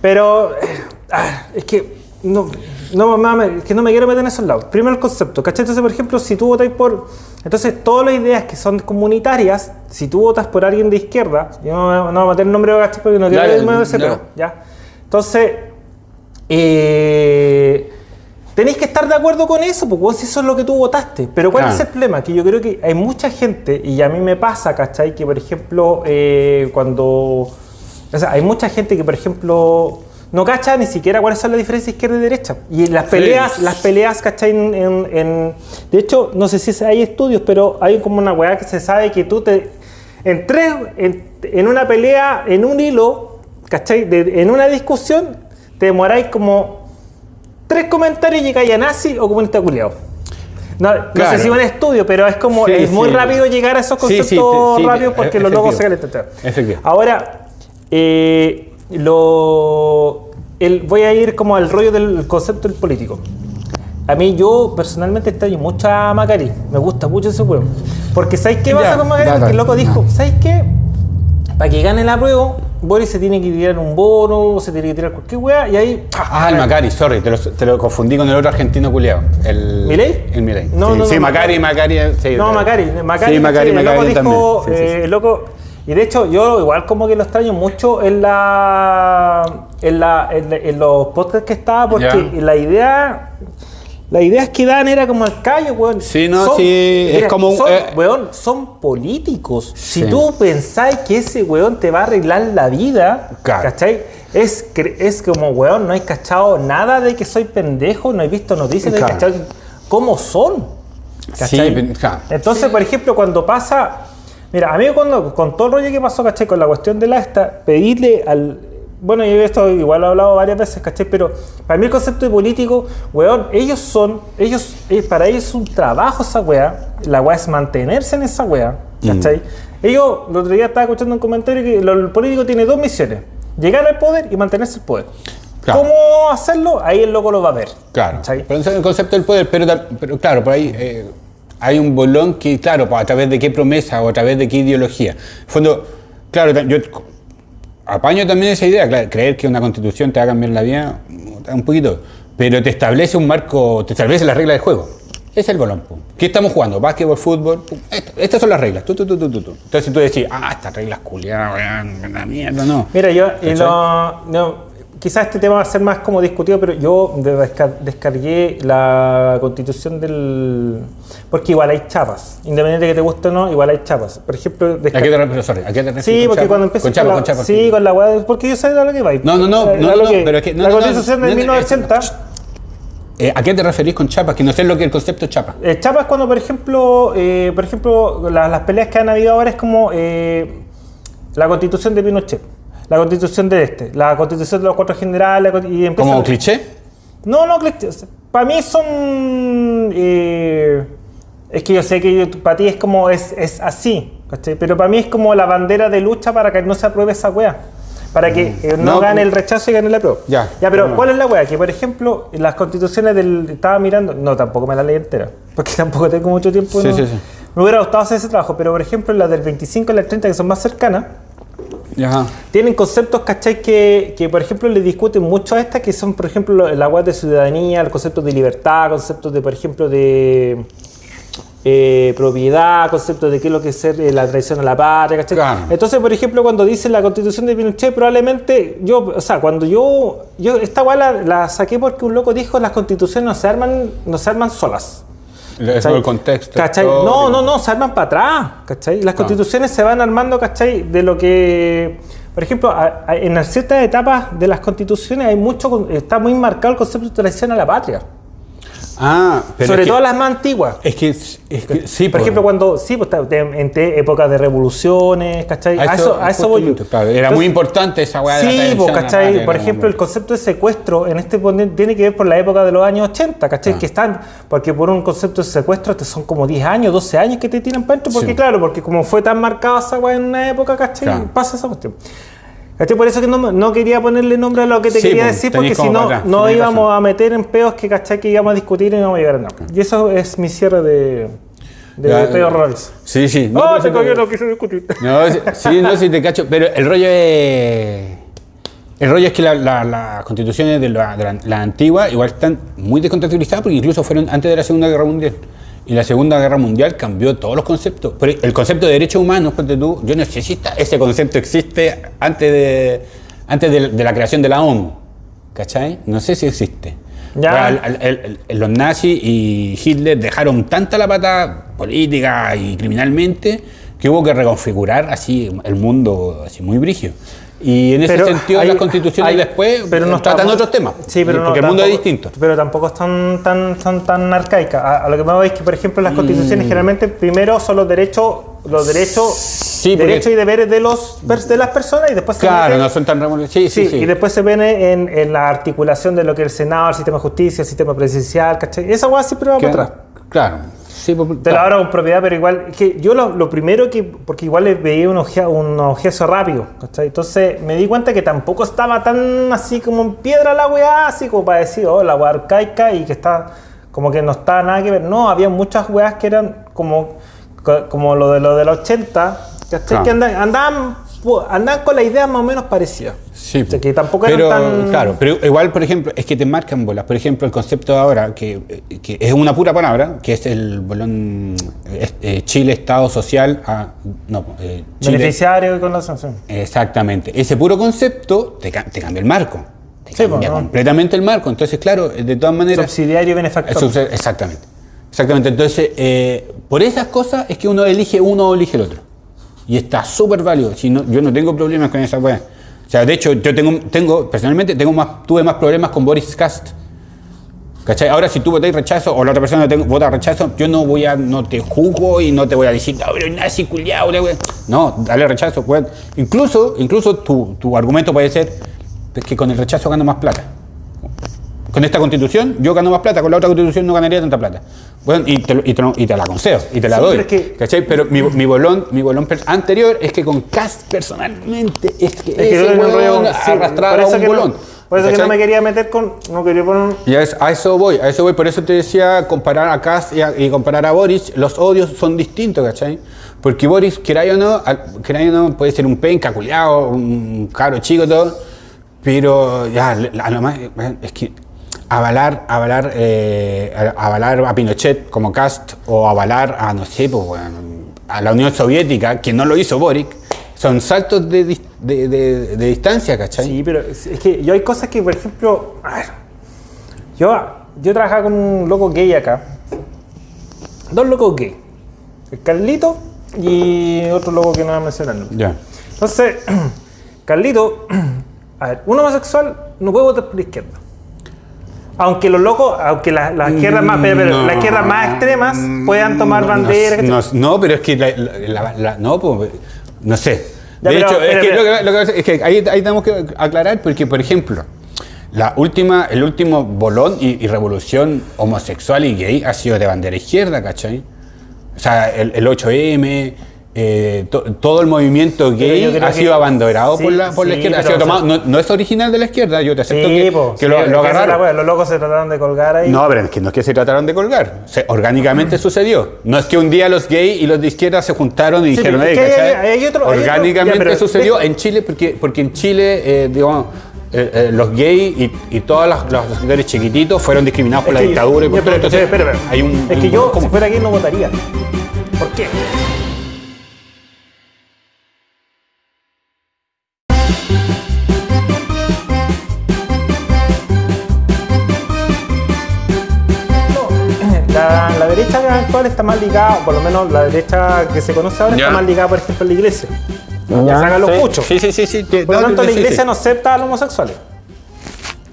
pero eh, ah, es que no, no, mames, es que no me quiero meter en esos lados. Primero el concepto, ¿cachai? Entonces, por ejemplo, si tú votas por. Entonces, todas las ideas que son comunitarias, si tú votas por alguien de izquierda, yo no, no voy a meter el nombre de porque no quiero irme de ese ¿ya? Entonces, eh, tenéis que estar de acuerdo con eso, porque si eso es lo que tú votaste. Pero ¿cuál Claro. es el problema? Que yo creo que hay mucha gente, y a mí me pasa, ¿cachai? Que por ejemplo, eh, cuando. O sea, hay mucha gente que, por ejemplo, no cacha ni siquiera cuáles son las diferencias izquierda y derecha. Y las peleas, las peleas, ¿cachai? En, en- en- de hecho, no sé si hay estudios, pero hay como una weá que se sabe que tú te. En tres, en, en una pelea, en un hilo, ¿cachai? De- en una discusión, te demoráis como tres comentarios y llegáis a nazi o comunista culiao. No, no Claro. sé si un estudio, pero es como, Sí, es muy sí. rápido llegar a esos conceptos sí, rápidos porque los logos se calentan. Ahora, eh, lo, el- voy a ir como al rollo del concepto del político. A mí, yo personalmente extraño mucho a Macari. Me gusta mucho ese juego. Porque ¿sabes qué pasa Ya, con Macari? Porque el loco dijo. ¿sabes qué? Para que gane la prueba, Boris se tiene que tirar un bono, se tiene que tirar cualquier weá, y ahí. Ah, el Macari, sorry, te lo, te lo confundí con el otro argentino culiado. El ¿Milei? El Milei. No, sí, no, sí, no, Macari, Macari. sí, No, Macari, Macari, Sí, Macari, el Macari loco dijo, también. Sí, sí, sí. eh, el loco, y de hecho yo igual como que lo extraño mucho en la, en, la, en, los podcasts que estaba, porque la idea, las ideas que dan era como el callo, weón. Sí, no, sí, es como un- son, eh, weón, son políticos. Si Sí. tú pensáis que ese weón te va a arreglar la vida, Claro. ¿cachai? Es, es como, weón, no hay cachado nada de que soy pendejo, no he visto noticias, no hay Claro. cachado cómo son. Sí, ¿cachai? pen- ja. Entonces, por ejemplo, cuando pasa. Mira, a mí cuando, con todo el rollo que pasó, ¿cachai? Con la cuestión de la esta, pedirle al. Bueno, yo esto igual lo he hablado varias veces, ¿cachai? Pero para mí el concepto de político, weón, ellos son, ellos, eh, para ellos es un trabajo esa weá, la weá es mantenerse en esa weá, ¿cachai? Ellos, el otro día estaba escuchando un comentario que lo- el político tiene dos misiones, llegar al poder y mantenerse el poder. Claro. ¿Cómo hacerlo? Ahí el loco lo va a ver. Claro. ¿cachai? Pero el concepto del poder, pero, claro, por ahí eh, hay un bolón que, claro, pues, a través de qué promesa o a través de qué ideología. En fondo, claro, yo apaño también esa idea, claro, creer que una constitución te va a cambiar la vida, un poquito, pero te establece un marco, te establece las reglas del juego. Es el bolón. pum. ¿Qué estamos jugando? Básquetbol, fútbol. pum. Estas son las reglas. Tu, tu, tu. Entonces tú decís, ah, estas reglas culiadas, weón, la mierda, no. Mira, yo y ¿Cachai? lo- no, quizás este tema va a ser más como discutido, pero yo de- desca- descargué la constitución del... Porque igual hay chapas, independiente de que te guste o no, igual hay chapas. Por ejemplo, ¿A qué te refieres? Sorry, ¿a qué te refieres Sí, porque chapa? cuando empiezas Con chapa, la, con chapa. Sí, con la weá, porque yo sé de lo que va. No, no, no, no, no, que- pero es que- no, la constitución no, 1980... Eh, ¿A qué te referís con chapa? Que no sé lo que es el concepto chapa. Eh, chapa es cuando, por ejemplo, eh, por ejemplo la- las peleas que han habido ahora es como eh, la constitución de Pinochet, la constitución de este, la constitución de los cuatro generales, y ¿Como cliché? No, no, para mí son... eh, es que yo sé que para ti es como, es, es así, ¿cachai? Pero para mí es como la bandera de lucha para que no se apruebe esa wea. Para que eh, no, No, gane el rechazo y gane la prueba. Ya. Ya, pero No. ¿cuál es la wea? Que por ejemplo, las constituciones del. Estaba mirando. No, tampoco me la leí entera. Porque tampoco tengo mucho tiempo. Sí, no- sí, sí. Me hubiera gustado hacer ese trabajo. Pero por ejemplo, las del 25 y las 30, que son más cercanas, Ajá. tienen conceptos, ¿cachai? Que, que, por ejemplo, le discuten mucho a estas, que son, por ejemplo, lo- la web de ciudadanía, el concepto de libertad, conceptos de, por ejemplo, de eh, propiedad, conceptos de qué es lo que es ser eh, la traición a la patria, ¿cachai? Claro. Entonces, por ejemplo, cuando dice la constitución de Pinochet, probablemente yo, o sea, cuando yo, yo esta weá la, la saqué porque un loco dijo las constituciones no se arman, no se arman solas. Es el contexto. ¿Cachai? No, no, no, se arman para atrás. ¿cachai? Las constituciones se van armando, ¿cachai? De lo que. Por ejemplo, a- a- en ciertas etapas de las constituciones hay mucho, está muy marcado el concepto de traición a la patria. Ah, pero Sobre es que- todo las más antiguas. Es que, es que sí, Por ejemplo, cuando, sí, pues, en épocas de revoluciones, ¿cachai? A, eso, a eso voy yo. claro, era Entonces, muy importante esa weá de Sí, pues, ¿cachai? Por ejemplo, el concepto de secuestro en este tiene que ver por la época de los años 80, ¿cachai? Ah. Que están, porque por un concepto de secuestro te son como 10 años, 12 años que te tiran para adentro, porque Sí. claro, porque como fue tan marcada esa weá en una época, ¿cachai? Claro. Pasa esa cuestión. ¿Cachai? Por eso que no, no quería ponerle nombre a lo que te Sí, quería decir, porque si no, no íbamos razón. a meter en peos que, ¿cachai? Que íbamos a discutir y no íbamos a llegar a nada. Y eso es mi cierre de, de Ya, eh, Rolls. Sí, sí. No, cagué, pero- no quise discutir. No, sí, no, sí te cacho, pero el rollo es... El rollo es que la- la- las constituciones de la, de la- la antigua igual están muy descontextualizadas porque incluso fueron antes de la Segunda Guerra Mundial. Y la Segunda Guerra Mundial cambió todos los conceptos. El concepto de derechos humanos, tú, yo no sé si está- ese concepto existe antes de, antes de, de la creación de la ONU. ¿Cachai? No sé si existe. Ya. Al- al- los nazis y Hitler dejaron tanta la pata política y criminalmente que hubo que reconfigurar así el mundo así muy brígido. Y en ese Pero sentido hay- las constituciones hay- después pero no tratan otros temas. Sí, pero no, porque el mundo es distinto. Pero tampoco están tan, son tan arcaicas. A, a lo que me voy es que, por ejemplo, las constituciones generalmente primero son los derechos, los derechos, Sí, derechos y deberes de los de las personas y después se Claro, mete- no son tan. Sí, sí, Sí, y después se viene en, en la articulación de lo que es el Senado, el sistema de justicia, el sistema presidencial, ¿cachai? Esa hueá siempre va para atrás. Claro. Sí, pues, Te lo claro. abro con propiedad, pero igual, es que yo lo, lo primero que, porque igual le veía un, ojea- un ojeazo rápido, ¿cachai? Entonces me di cuenta que tampoco estaba tan así como en piedra la weá, así como para decir, oh, la weá arcaica y que está, como que no está nada que ver. No, había muchas weas que eran como, co- como lo de lo de los 80, ¿cachai? Que andan- andaban, andaban con la idea más o menos parecida. Sí, O sea, que tampoco pero, tan... Claro, pero igual, por ejemplo, es que te marcan bolas. Por ejemplo, el concepto de ahora, que, eh, que es una pura palabra, que es el bolón eh, eh, Chile, Estado Social, a, no, eh, Chile, Beneficiario y con la sanción. Exactamente. Ese puro concepto te, ca- te cambia el marco. Te Sí, cambia completamente el marco. Entonces, claro, de todas maneras... Subsidiario y benefactor. Exactamente. Exactamente. Entonces, eh, por esas cosas es que uno elige uno o elige el otro. Y está súper válido. Si no, yo no tengo problemas con esa weá. O sea, de hecho, yo tengo, tengo personalmente, tengo más, tuve más problemas con Boris Cast. ¿Cachai? Ahora, si tú votáis rechazo o la otra persona vota rechazo, yo no voy a, no te juzgo y no te voy a decir, no, pero nazi culiao, la wea". No, dale rechazo, weón. Incluso, incluso tu, tu argumento puede ser que con el rechazo gano más plata. Con esta constitución yo gano más plata, con la otra constitución no ganaría tanta plata. Bueno, y te, y te y te la concedo, y te la Sí, doy. pero es ¿Cachai? Pero mi, mi bolón, mi bolón anterior es que con Cast personalmente es que, Es que ese con- sí, arrastraba un que no- bolón. por eso que no me quería meter con. No quería poner. Y a eso, a eso voy, a eso voy. Por eso te decía, comparar a Kass y, a- y comparar a Boris, los odios son distintos, ¿cachai? Porque Boris, queráis o no, queráis o no, puede ser un penca, culiao, un caro chico, todo. Pero ya, a lo más, es que avalar, avalar, eh, avalar a Pinochet como Cast o avalar a, no sé, pues, a la Unión Soviética, que no lo hizo Boric, son saltos de, de, de- de distancia, ¿cachai? Sí, pero es que yo hay cosas que, por ejemplo. A ver. Yo, yo trabajaba con un loco gay acá. Dos locos gay. El Carlito y otro loco que no voy a mencionar. Ya. Entonces, Carlito, a ver, un homosexual no puede votar por la izquierda. Aunque los locos, aunque la- las izquierdas más, pero, pero, No. más extremas puedan tomar No, banderas. No, no, pero es que la, la- la- la- no, pues, no sé. Ya, de pero, hecho, es, que pero- lo que- lo que pasa es que ahí, ahí tenemos que aclarar porque, por ejemplo, la última, el último bolón y, y revolución homosexual y gay ha sido de bandera izquierda, ¿cachai? O sea, el, el 8M, eh, to- todo el movimiento gay ha sido abanderado sí, por la, por la izquierda. Ha sido o sea- tomado- no, no es original de la izquierda, yo te acepto Sí, que, po, que sí, lo, agarraron. wea, Los locos se trataron de colgar ahí. No, pero es que no es que se trataron de colgar. Se- orgánicamente sucedió. No es que un día los gays y los de izquierda se juntaron y dijeron, pero "Ey, es que hay- ¿cachai?". hay otro- Orgánicamente ya, sucedió en Chile porque, porque en Chile, eh, digamos, eh, eh, los gays y, y todos los, los sectores chiquititos fueron discriminados por la dictadura y por todo. Entonces, hay un, Es que yo, ¿cómo? si fuera gay, no votaría. ¿Por qué? Actual está más ligada, o por lo menos la derecha que se conoce ahora Ya. está más ligada, por ejemplo, a la iglesia. Ya sacan los Sí, puchos. Sí, sí, sí. sí, Por lo no, tanto, la iglesia sí. no acepta a los homosexuales.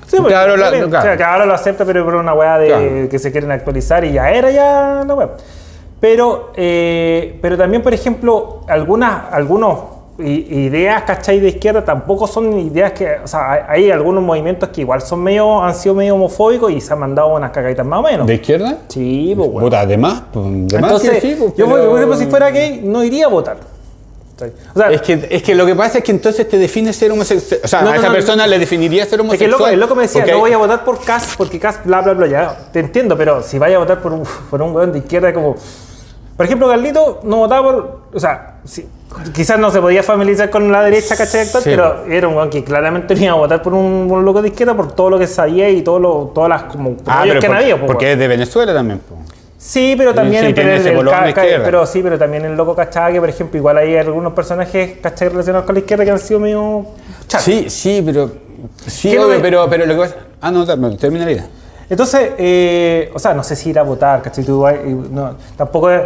Sí, porque Claro, la- claro. o sea, que ahora lo acepta, pero por una weá de Claro. que se quieren actualizar y ya era ya la weá. Pero, eh, pero también, por ejemplo, algunas algunos ideas, ¿cachai? De izquierda tampoco son ideas que, o sea, hay, algunos movimientos que igual son medio, han sido medio homofóbicos y se han mandado unas cagaditas más o menos. ¿De izquierda? Sí, pues. Puta, además. pues, de más Entonces, sí, pues, yo, por pero- ejemplo, si fuera gay, no iría a votar. O sea, Es que, es que lo que pasa es que entonces te define ser homosexual. O sea, No, a esa no, persona le definiría ser Es que homosexual. el loco, el loco me decía, porque no voy a votar por Cas porque Cas bla bla bla, ya, te entiendo, pero si vaya a votar por un, por un weón de izquierda como... Por ejemplo, Carlito no votaba por... O sea, sí, quizás no se podía familiarizar con la derecha, ¿cachai? Actual, Sí. pero era un weón que claramente no iba a votar por un, un loco de izquierda por todo lo que sabía y todo lo, todas las como Ah, pero que por- pues, porque es de Venezuela también. po. Sí, pero también sí, el, el- el pero sí, pero también el loco cachaba que, por ejemplo, igual hay algunos personajes ¿cachai? relacionados con la izquierda que han sido medio. Sí, sí, pero. Sí, ¿Qué no obvio, me- pero, pero lo que pasa. Ah, no, termina la idea. Entonces, eh, o sea, no sé si ir a votar, ¿cachai? Tú, no, tampoco es-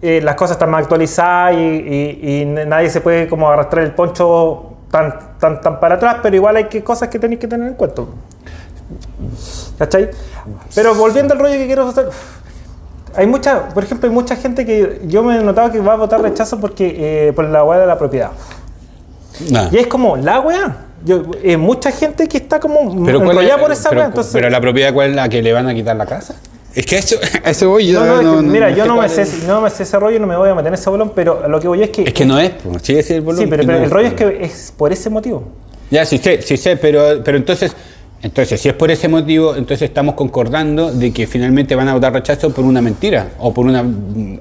eh, las cosas están más actualizadas y, y- y nadie se puede como arrastrar el poncho tan, tan, tan para atrás, pero igual hay que, cosas que tenéis que tener en cuenta. ¿Cachai? Pero volviendo al rollo que quiero hacer, hay mucha, por ejemplo, hay mucha gente que yo me he notado que va a votar rechazo porque eh, por la hueá de la propiedad. Nah. Y es como, la weá. Yo, eh, mucha gente que está como Pero, ¿cuál es- enrollada por esa pero. Entonces, pero la propiedad, ¿cuál es la que le van a quitar la casa? Es que eso, a eso voy yo. No, no, es que, mira, yo no me, sé, no me sé ese rollo, no me voy a meter en ese bolón, pero lo que voy es que. Es que no es, sí, es el volumen. sí, pero, no el rollo es que es por ese motivo. Ya, sí sé, sí sé, pero, pero entonces, entonces, si es por ese motivo, entonces estamos concordando de que finalmente van a votar rechazo por una mentira o por una,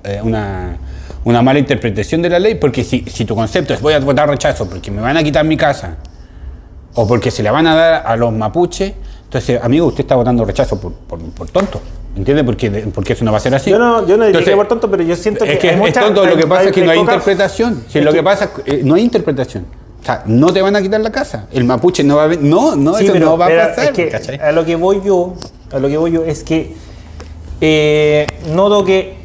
eh, una, una mala interpretación de la ley, porque si, si tu concepto es voy a votar rechazo porque me van a quitar mi casa o porque se la van a dar a los mapuches, entonces, amigo, usted está votando rechazo por, por, por tonto, ¿entiende? Porque, porque eso no va a ser así. Yo no, yo no diría Entonces, que por tonto, pero yo siento que. es que hay es mucha- tonto, lo que pasa es que no hay interpretación. Si lo que que- pasa eh, no hay interpretación. O sea, no te van a quitar la casa. El mapuche no va a No, no, Sí, eso pero, no va pero a pasar. es que ¿cachai? a lo que voy yo, a lo que voy yo es que eh, noto que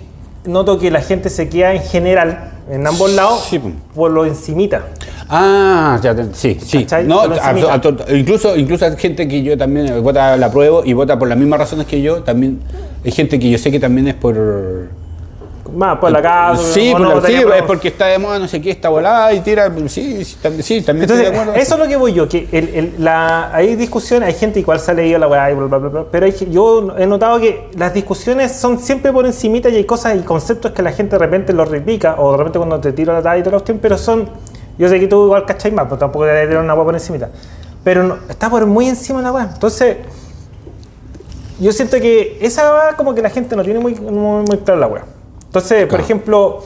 noto que la gente se queda en general en ambos lados Sí, pues. por lo encimita. Ah, ya sí, sí. ¿Cachai? No, a- a- incluso, incluso hay gente que yo también vota la apruebo y vota por las mismas razones que yo. También hay gente que yo sé que también es por. Más por la casa. sí, por la- sí, es porque está de moda, no sé qué, está volada y tira. Sí, sí, también, sí, también Entonces, estoy de acuerdo. eso es lo que voy yo, que el- el- la, hay discusiones, hay gente igual se ha leído la weá y bla, bla, bla, bla, pero hay yo he notado que las discusiones son siempre por encimita y hay cosas y conceptos que la gente de repente los replica o de repente cuando te tiro la talla y toda la cuestión, pero son, yo sé que tú igual cachai más, pero tampoco te tirar una weá por encimita, pero no- está por muy encima la weá, entonces yo siento que esa weá como que la gente no tiene muy, muy, muy clara la weá. Entonces, por ejemplo,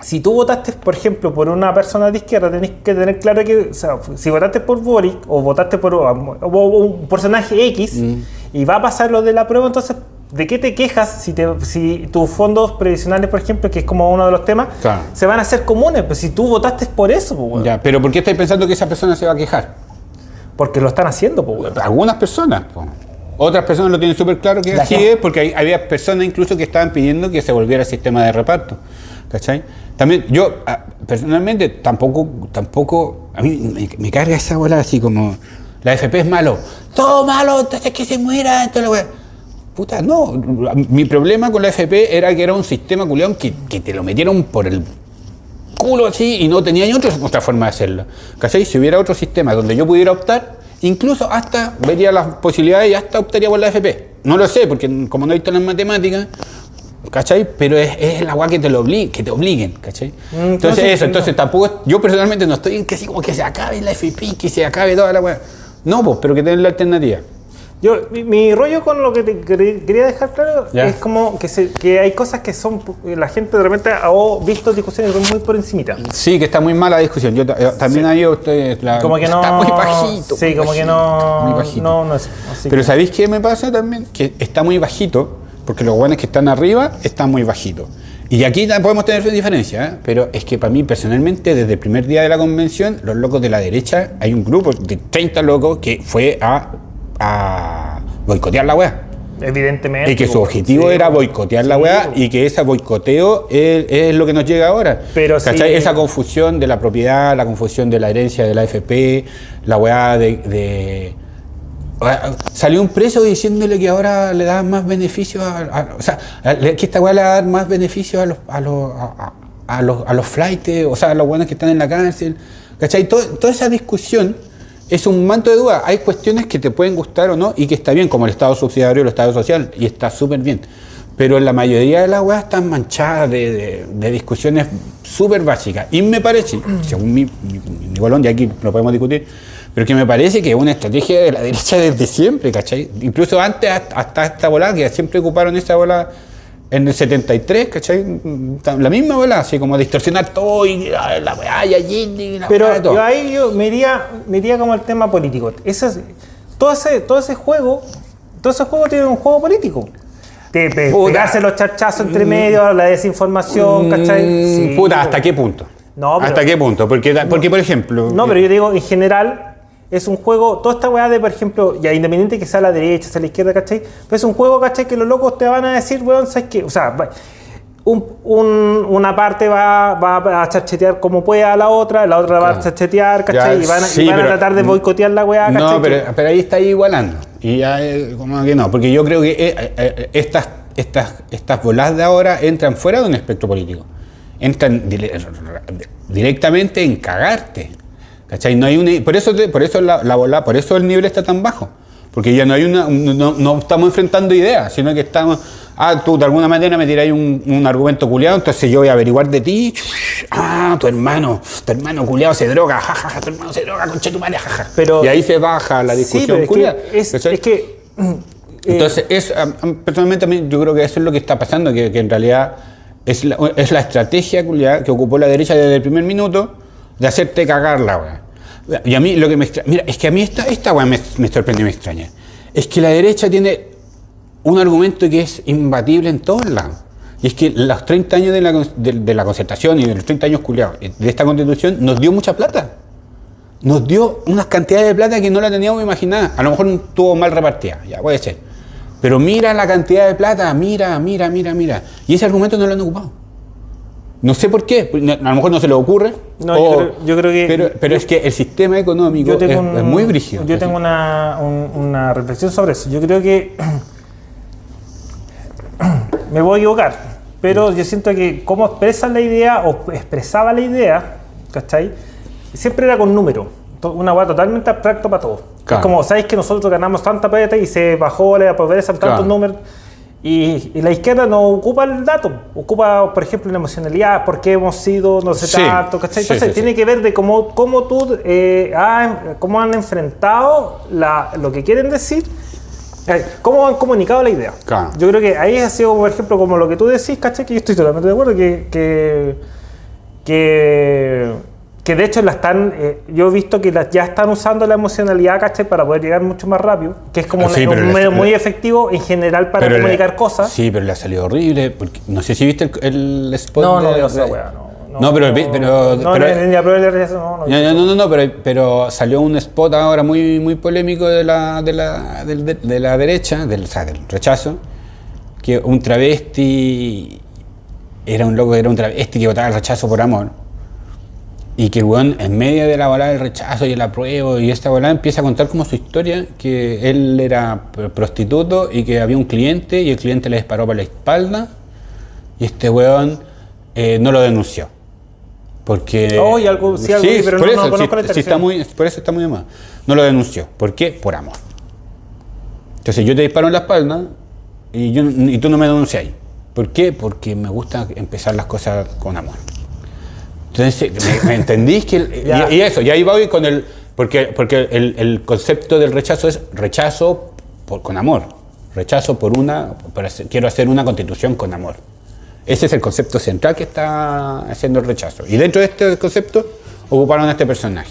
si tú votaste, por ejemplo, por una persona de izquierda, tenés que tener claro que, o sea, si votaste por Boric o votaste por un personaje X Mm. y va a pasar lo de la prueba, entonces, ¿de qué te quejas si, te, si tus fondos previsionales, por ejemplo, que es como uno de los temas, Claro. se van a hacer comunes? Pues si tú votaste por eso, pues. Ya, pero ¿por qué estáis pensando que esa persona se va a quejar? porque lo están haciendo, pues. Algunas personas. po. Otras personas lo tienen súper claro que así es, porque hay- había personas incluso que estaban pidiendo que se volviera el sistema de reparto. ¿Cachai? También yo, ah, personalmente, tampoco, tampoco, a mí me, me carga esa bola así como, la FP es malo, todo malo, entonces que se muera, entonces la wea". Puta, no, mi problema con la FP era que era un sistema culión que, que te lo metieron por el culo así y no tenía ni otra, otra forma de hacerlo. ¿Cachai? Si hubiera otro sistema donde yo pudiera optar, incluso hasta vería las posibilidades y hasta optaría por la FP. No lo sé, porque como no he visto las matemáticas, ¿cachai? Pero es, es la agua que te lo obli- que te obliguen, ¿cachai? entonces, entonces, eso, no. entonces tampoco, yo personalmente no estoy en que así como que se acabe la FP, que se acabe toda la weá. No, pues, pero que tengan la alternativa. Yo, mi, mi rollo con lo que te quer- quería dejar claro es como que, se- que hay cosas que son, la gente de repente ha visto discusiones muy por encimita. Sí, que está muy mala la discusión. Yo eh, también ahí usted la, Como que no. está muy bajito. Sí, muy como que no. muy bajito. No, no es. Pero que- ¿sabéis qué me pasa también? Que está muy bajito, porque los guanes que están arriba están muy bajitos. Y aquí podemos tener diferencia, ¿eh? pero es que para mí personalmente, desde el primer día de la convención, los locos de la derecha, hay un grupo de 30 locos que fue a, a boicotear la weá. Evidentemente. Y que su objetivo sí, era boicotear la weá y que ese boicoteo es, es lo que nos llega ahora. Pero. Esa confusión de la propiedad, la confusión de la herencia de la AFP, la weá de... de- Salió un preso diciéndole que ahora le da más beneficios a, a- o sea, que esta weá le va a dar más beneficios a los a los a, a- a los a los flightes, o sea, a los buenos que están en la cárcel. ¿Cachai? Todo- toda esa discusión es un manto de duda. Hay cuestiones que te pueden gustar o no y que está bien, como el Estado subsidiario, el Estado social, y está súper bien. Pero la mayoría de las weas están manchadas de, discusiones súper básica. Y me parece, según mi, mi, mi Colón, y aquí lo podemos discutir, pero que me parece que es una estrategia de la derecha desde siempre, ¿cachai? Incluso antes, hasta, hasta esta bola, que siempre ocuparon esa bola en el 73, ¿cachai? La misma bola, así como distorsionar todo y ah, la weá y allí y la Pero todo. yo ahí yo me iría, me iría como el tema político. Ese, es- todo, ese, todo ese juego, todo ese juego tiene un juego político. Puta. pegarse los charchazos entre medio, la desinformación, ¿cachai? Mm, Sí. Puta, ¿hasta qué punto? No, pero- ¿Hasta qué punto? Porque, porque por ejemplo... No, pero yo digo, en general, es un juego, toda esta weá de, por ejemplo, ya independiente que sea a la derecha, sea a la izquierda, ¿cachai? Pero es un juego, ¿cachai? Que los locos te van a decir, weón, ¿sabes qué? O sea, un- un- una parte va, va a charchetear como pueda a la otra, la otra va a Claro. charchetear, ¿cachai? Ya, y van, a, y tratar de boicotear la weá, ¿cachai? No, pero, pero ahí está igualando. Y ya, eh, como que no, porque yo creo que eh, eh, estas, estas, estas bolas de ahora entran fuera de un espectro político. Entran dire- directamente en cagarte. ¿Cachai? No hay una, por eso, te- por eso la, la bola, por eso el nivel está tan bajo. Porque ya no hay una, un- no, no estamos enfrentando ideas, sino que estamos, ah, tú de alguna manera me tiráis un, un argumento culiado, entonces yo voy a averiguar de ti, ah, tu hermano, tu hermano culiado se droga, jajaja, tu hermano se droga, concha tu madre, jaja. Pero- y ahí se baja la Sí, discusión es culiada. que, es, que eh, Entonces, es, personalmente yo creo que eso es lo que está pasando, que, que en realidad es la, es la estrategia culiada que ocupó la derecha desde el primer minuto de hacerte cagar la weá. Y a mí lo que me extra- mira, es que a mí esta, esta weá me, me sorprende y me extraña. Es que la derecha tiene un argumento que es imbatible en todos lados. Y es que los 30 años de la, de, de la concertación y de los 30 años culiados de esta constitución nos dio mucha plata. Nos dio unas cantidades de plata que no la teníamos imaginada. A lo mejor estuvo mal repartida, ya puede ser. Pero mira la cantidad de plata, mira, mira, mira, mira. Y ese argumento no lo han ocupado. No sé por qué, no- a lo mejor no se le ocurre. No, yo creo- yo creo que- Pero, pero es que el sistema económico es, tengo, un- es muy brígido. Yo tengo una, un- una reflexión sobre eso. Yo creo que me voy a equivocar, pero yo siento que cómo expresan la idea o expresaba la idea, ¿cachai? Siempre era con números. To- Una hueá totalmente abstracto para todos. Claro. Es como, ¿sabéis que nosotros ganamos tanta plata y se bajó la pobreza en tantos Claro. números? Y, y la izquierda no ocupa el dato, ocupa, por ejemplo, la emocionalidad, por qué hemos sido no sé Sí, tanto, ¿cachai? Entonces sí, tiene sí. que ver de cómo, cómo tú, eh, ha- cómo han enfrentado la- lo que quieren decir, eh, cómo han comunicado la idea. Claro. Yo creo que ahí ha sido, por ejemplo, como lo que tú decís, ¿cachai? Que yo estoy totalmente de acuerdo, que, que, que, que de hecho la están, eh, yo he visto que las- ya están usando la emocionalidad, ¿cachai? Para poder llegar mucho más rápido, que es como Ah, sí, una- pero un la- medio la- muy efectivo en general para le- comunicar cosas. Sí, pero le ha salido horrible. Porque, no sé si viste el, el spot. No, no de- esa de- weá, no. No, pero- pero- No, la de la no, no. No, no, no, no, no, pero, pero salió un spot ahora muy, muy polémico de la, de la, de, de la derecha, del, o sea, del rechazo, que un travesti era un loco, era un travesti que votaba el rechazo por amor. Y que el weón, en medio de la bola del rechazo y el apruebo y esta bola, empieza a contar como su historia, que él era pr- prostituto y que había un cliente y el cliente le disparó por la espalda y este weón eh, no lo denunció. Porque. Oh, y algo- sí, algo vi, pero por no- eso, no conozco la sí, sí está muy, por eso está muy moda. No lo denunció. ¿Por qué? Por amor. Entonces yo te disparo en la espalda y, yo, y tú no me denuncias. ¿Por qué? Porque me gusta empezar las cosas con amor. Entonces, ¿me, me entendís? Que Ya. y, y eso, y ahí voy con el... Porque, porque el, el concepto del rechazo es rechazo por- con amor. Rechazo por una... por hacer- quiero hacer una constitución con amor. Ese es el concepto central que está haciendo el rechazo. Y dentro de este concepto ocuparon a este personaje.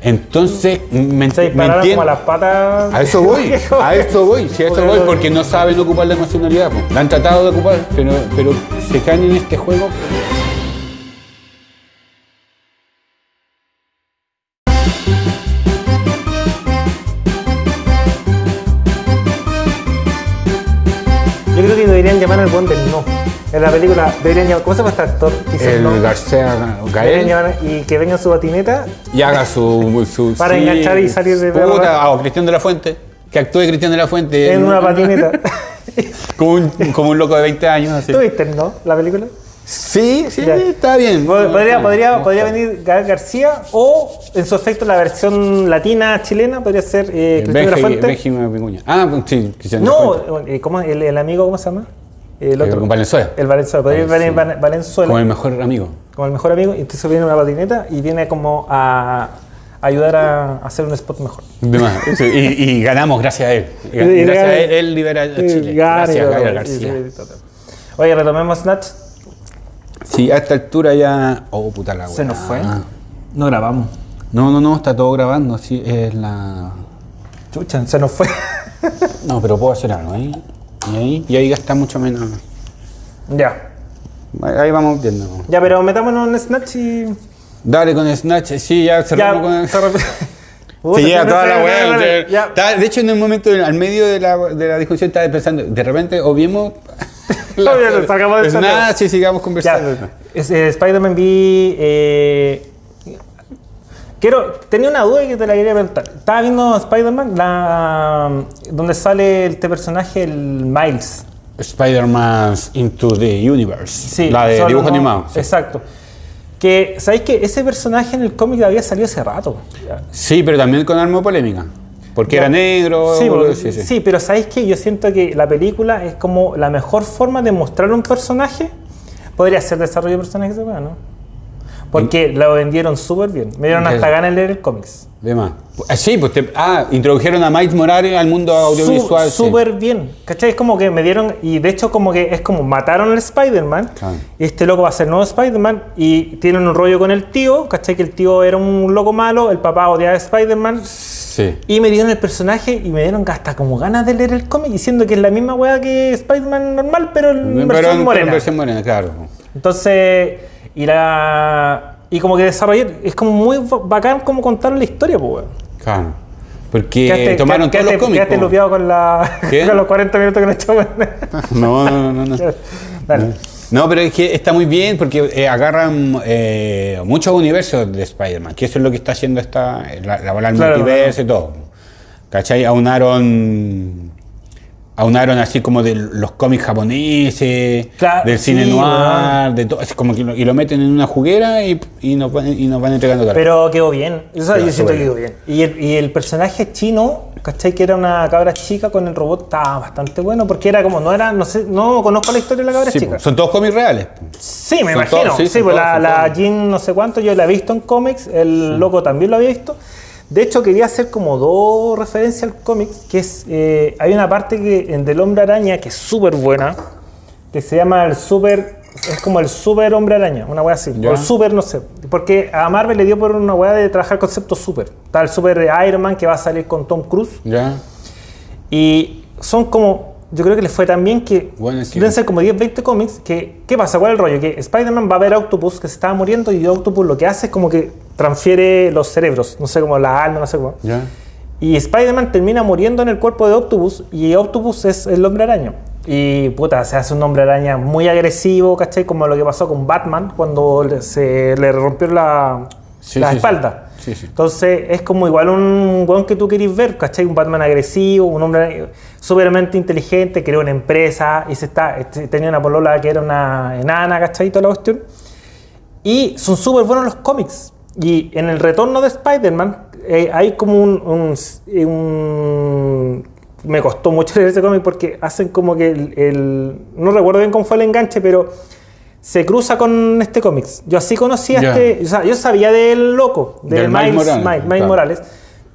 Entonces, me, Se me entiendo- como las patas. a eso voy, a eso voy, si a eso voy, porque no saben ocupar la emocionalidad. po. La han tratado de ocupar, pero, pero se caen en este juego. En la película llamar. ¿Cómo se llama este actor? El? García Gael y que venga en su patineta. y haga su. su Para enganchar y salir de- Puta, o Cristian de la Fuente, que actúe Cristian de la Fuente En una patineta. como, un, como un loco de 20 años. Así. ¿Tú viste, no? La película. Sí, sí, Ya. está bien. Podría, podría, podría venir Gael García o, en su efecto, la versión latina chilena podría ser eh, Cristian de la Benji- Fuente. Ah, sí, Cristian No, eh, ¿cómo, el, el amigo, ¿cómo se llama? El Eh, con Valenzuela. El Valenzuela. Podría Valenzuela. venir Val- Valenzuela. Como el mejor amigo. como el mejor amigo, y entonces viene una patineta y viene como a ayudar a hacer un spot mejor. De más. Sí, y, y ganamos gracias a él. Y- Gracias a él, él libera a Chile. Gracias. Gabriel García. Oye, retomemos Snatch. Sí, a esta altura ya. Oh, puta la Se weá. nos fue. No grabamos. No, no, no, está todo grabando. Sí, es la. Chucha, se nos fue. No, pero puedo hacer algo ahí. Y ahí, y ahí gasta mucho menos. ya. Ahí vamos viendo. Ya, pero metámonos en Snatch y. Dale con Snatch, sí, ya cerramos con el. se llega toda la weá. de- hecho, en un momento, al medio de la, de la discusión, estaba pensando, de repente, obviemos. Obvio, sacamos de Snatch y sigamos conversando. Eh, Spider-Man vi. eh, quiero, tenía una duda que te la quería preguntar. Estaba viendo Spider-Man, la, donde sale este personaje, el Miles. Spider-Man Into the Universe. Sí, la de dibujo no- animado. sí. Exacto. Que, ¿sabéis que ese personaje en el cómic había salido hace rato? Sí, pero también con arma polémica. Porque Ya. era negro. Sí, porque- sí, sí, sí. pero ¿sabéis que Yo siento que la película es como la mejor forma de mostrar un personaje. Podría ser desarrollo de personajes ¿no? Porque lo vendieron súper bien. Me dieron hasta ganas de leer el cómics. De más. Ah, sí, pues te- ah, introdujeron a Miles Morales al mundo audiovisual. Sí. Súper bien. ¿Cachai? Es como que me dieron. Y de hecho, como que es como mataron al Spider-Man. Este loco va a ser nuevo Spider-Man. Y tienen un rollo con el tío. ¿Cachai? Que el tío era un loco malo. El papá odiaba a Spider-Man. Sí. Y me dieron el personaje y me dieron hasta como ganas de leer el cómic. Diciendo que es la misma weá que Spider-Man normal, pero en Pero versión en- morena. en versión morena, claro. Entonces. Y la. Y como que desarrollé. Es como muy bacán como contar la historia, pues. Claro. Porque Quedaste- tomaron quedaste- todos los cómics. Quedaste con, la, los 40 minutos que nos echamos. No, no, no, no. no. Dale. No, pero es que está muy bien porque eh, agarran eh, muchos universos de Spider-Man, que eso es lo que está haciendo esta, la, la bola del Claro, multiverso y todo. ¿Cachai? Aunaron, aunaron así como de los cómics japoneses, Claro, del cine sí, noir, de todo, como que lo, y lo meten en una juguera y, y, nos, van, y nos van entregando todo. Pero quedó bien. Eso yo siento que quedó bien. Y el, y el personaje chino, ¿cachai? Que era una cabra chica con el robot, estaba bastante bueno porque era como, no era, no sé, no conozco la historia de la cabra Sí, chica. po, son todos cómics reales. Sí, me Son imagino. todos, sí, pues todos, la, son la todos. Jean no sé cuánto, yo la he visto en cómics, el loco también lo había visto. De hecho, quería hacer como dos referencias al cómic, que es, eh, hay una parte que, en del Hombre Araña que es súper buena, que se llama el Super, es como el Super Hombre Araña, una wea así, Ya. o el Super, no sé, porque a Marvel le dio por una wea de trabajar concepto Super. Está el Super de Iron Man que va a salir con Tom Cruise, ¿Ya? y son como, yo creo que les fue tan bien que Bueno, es que- deben ser como 10, 20 cómics. Que, ¿Qué pasa? ¿Cuál es el rollo? Que Spider-Man va a ver a Octopus que se estaba muriendo y Octopus lo que hace es como que transfiere los cerebros, no sé, como la alma, no sé cómo. ¿Ya? Y Spider-Man termina muriendo en el cuerpo de Octopus y Octopus es el hombre araña. Y puta, se hace un hombre araña muy agresivo, ¿cachai? Como lo que pasó con Batman cuando se le rompió la, Sí, la sí, espalda. Sí, sí. Entonces es como igual un weón que tú querís ver, ¿cachai? Un Batman agresivo, un hombre súpermente inteligente, creó una empresa y se está, este, tenía una polola que era una enana, ¿cachai? Toda la cuestión. Y son súper buenos los cómics. Y en el retorno de Spider-Man eh, hay como un, un- eh, un- Me costó mucho leer ese cómic porque hacen como que el, el- No recuerdo bien cómo fue el enganche, pero se cruza con este cómics. Yo así conocía este... O sea, yo sabía del loco, de Del Miles, Miles Morales, Miles- Miles claro. Morales,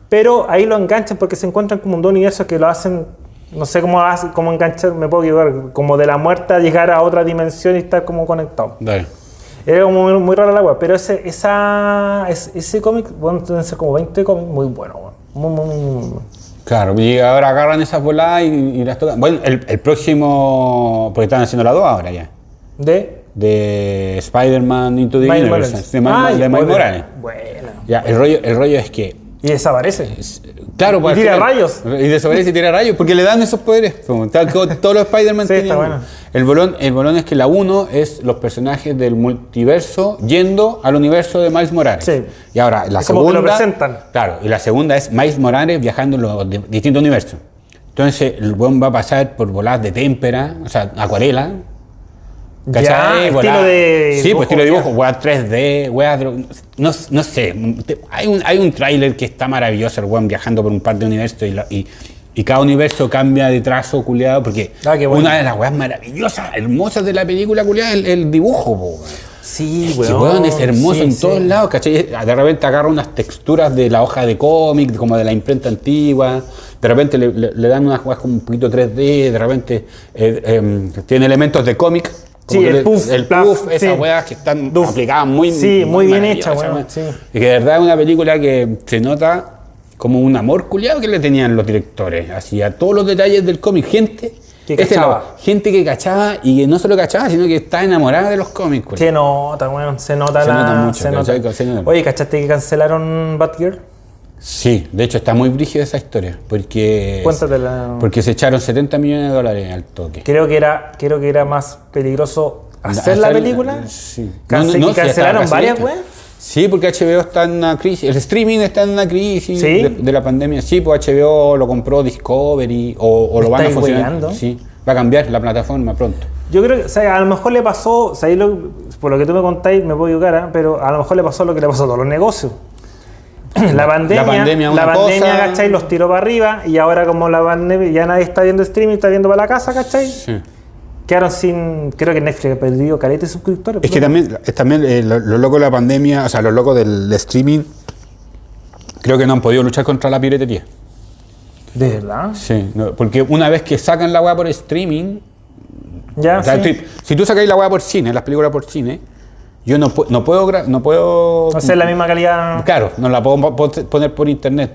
pero ahí lo enganchan porque se encuentran como dos universos que lo hacen... No sé cómo, cómo enganchar, me puedo equivocar, como de la muerte a llegar a otra dimensión y estar como conectado. Dale. Era como muy, muy rara la web, pero ese, esa, es- ese cómic, bueno, deben ser como 20 cómics muy buenos, weón. Muy, muy, muy, muy bueno. Claro, y ahora agarran esas voladas y, y las tocan. Bueno, el, el próximo, porque están haciendo la 2 ahora ya, De de Spider-Man Into the Universe, de, Miles- bueno, Morales. Bueno. Ya, el rollo, el rollo es que, Y desaparece. es- claro, pues, Y al tira final- rayos. Y desaparece y tira rayos, porque le dan esos poderes. todos los Spider-Man Sí, está tienen- bueno. El bolón, el bolón es que la 1 es los personajes del multiverso yendo al universo de Miles Morales. Sí. Y ahora, la Es como que segunda. lo presentan. Claro, y la segunda es Miles Morales viajando en los di- distintos universos. Entonces, el buen va a pasar por voladas de témpera, o sea, acuarela. Ya, ¿cachai? estilo de Sí, pues estilo de dibujo, ya. weá 3D, weá. No, no sé, hay un, hay un tráiler que está maravilloso, el weón viajando por un par de universos y, la- y, y cada universo cambia de trazo culiado, porque Ah, una de las weas maravillosas, hermosas de la película culiada es el, el dibujo, weón. Sí, weón. weón, es hermoso sí, en sí. todos lados, ¿cachai? De repente agarra unas texturas de la hoja de cómic, como de la imprenta antigua, de repente le, le- le dan unas cosas como un poquito 3D, de repente eh, em, tiene elementos de cómic. Como Sí, el puff, el puff, esas sí. weas que están aplicadas muy Sí, muy bien maravillosas, hecha, weón, weón. sí. Y que de verdad es una película que se nota como un amor culiado que le tenían los directores, así a todos los detalles del cómic, gente. Que este cachaba. gente que cachaba y que no solo cachaba, sino que está enamorada de los cómics. Se nota, weón. Se nota Se la. nota mucho, se nota. ¿cachai? Se nota. Oye, ¿cachaste que cancelaron Batgirl? Sí, de hecho está muy brígida esa historia, porque, Cuéntatela. porque se echaron 70 millones de dólares al toque. Creo que era, creo que era más peligroso hacer la película. Sí. Cancelaron varias, weón. Sí, porque HBO está en una crisis, el streaming está en una crisis ¿Sí? de, de la pandemia. Sí, pues HBO lo compró Discovery o, o lo van a funcionar. Sí, va a cambiar la plataforma pronto. Yo creo que, o sea, a lo mejor le pasó, o sea, ahí lo- por lo que tú me contáis, me puedo equivocar, ¿ah? pero a lo mejor le pasó lo que le pasó a todos los negocios. La pandemia, pandemia la pandemia, ¿cachai? Los tiró para arriba y ahora como la pandemia, ya nadie está viendo streaming, está viendo para la casa, ¿cachai? Sí. Quedaron sin, creo que Netflix ha perdido caleta de suscriptores. Es que también, también eh, lo- los locos de la pandemia, o sea, los locos del streaming, creo que no han podido luchar contra la piratería. ¿De verdad? Sí, no, porque una vez que sacan la weá por streaming, Ya, o sea, sí. si tú sacáis la weá por cine, las películas por cine, yo no, no puedo no puedo sé, la misma calidad. Claro, no la puedo po- poner por internet.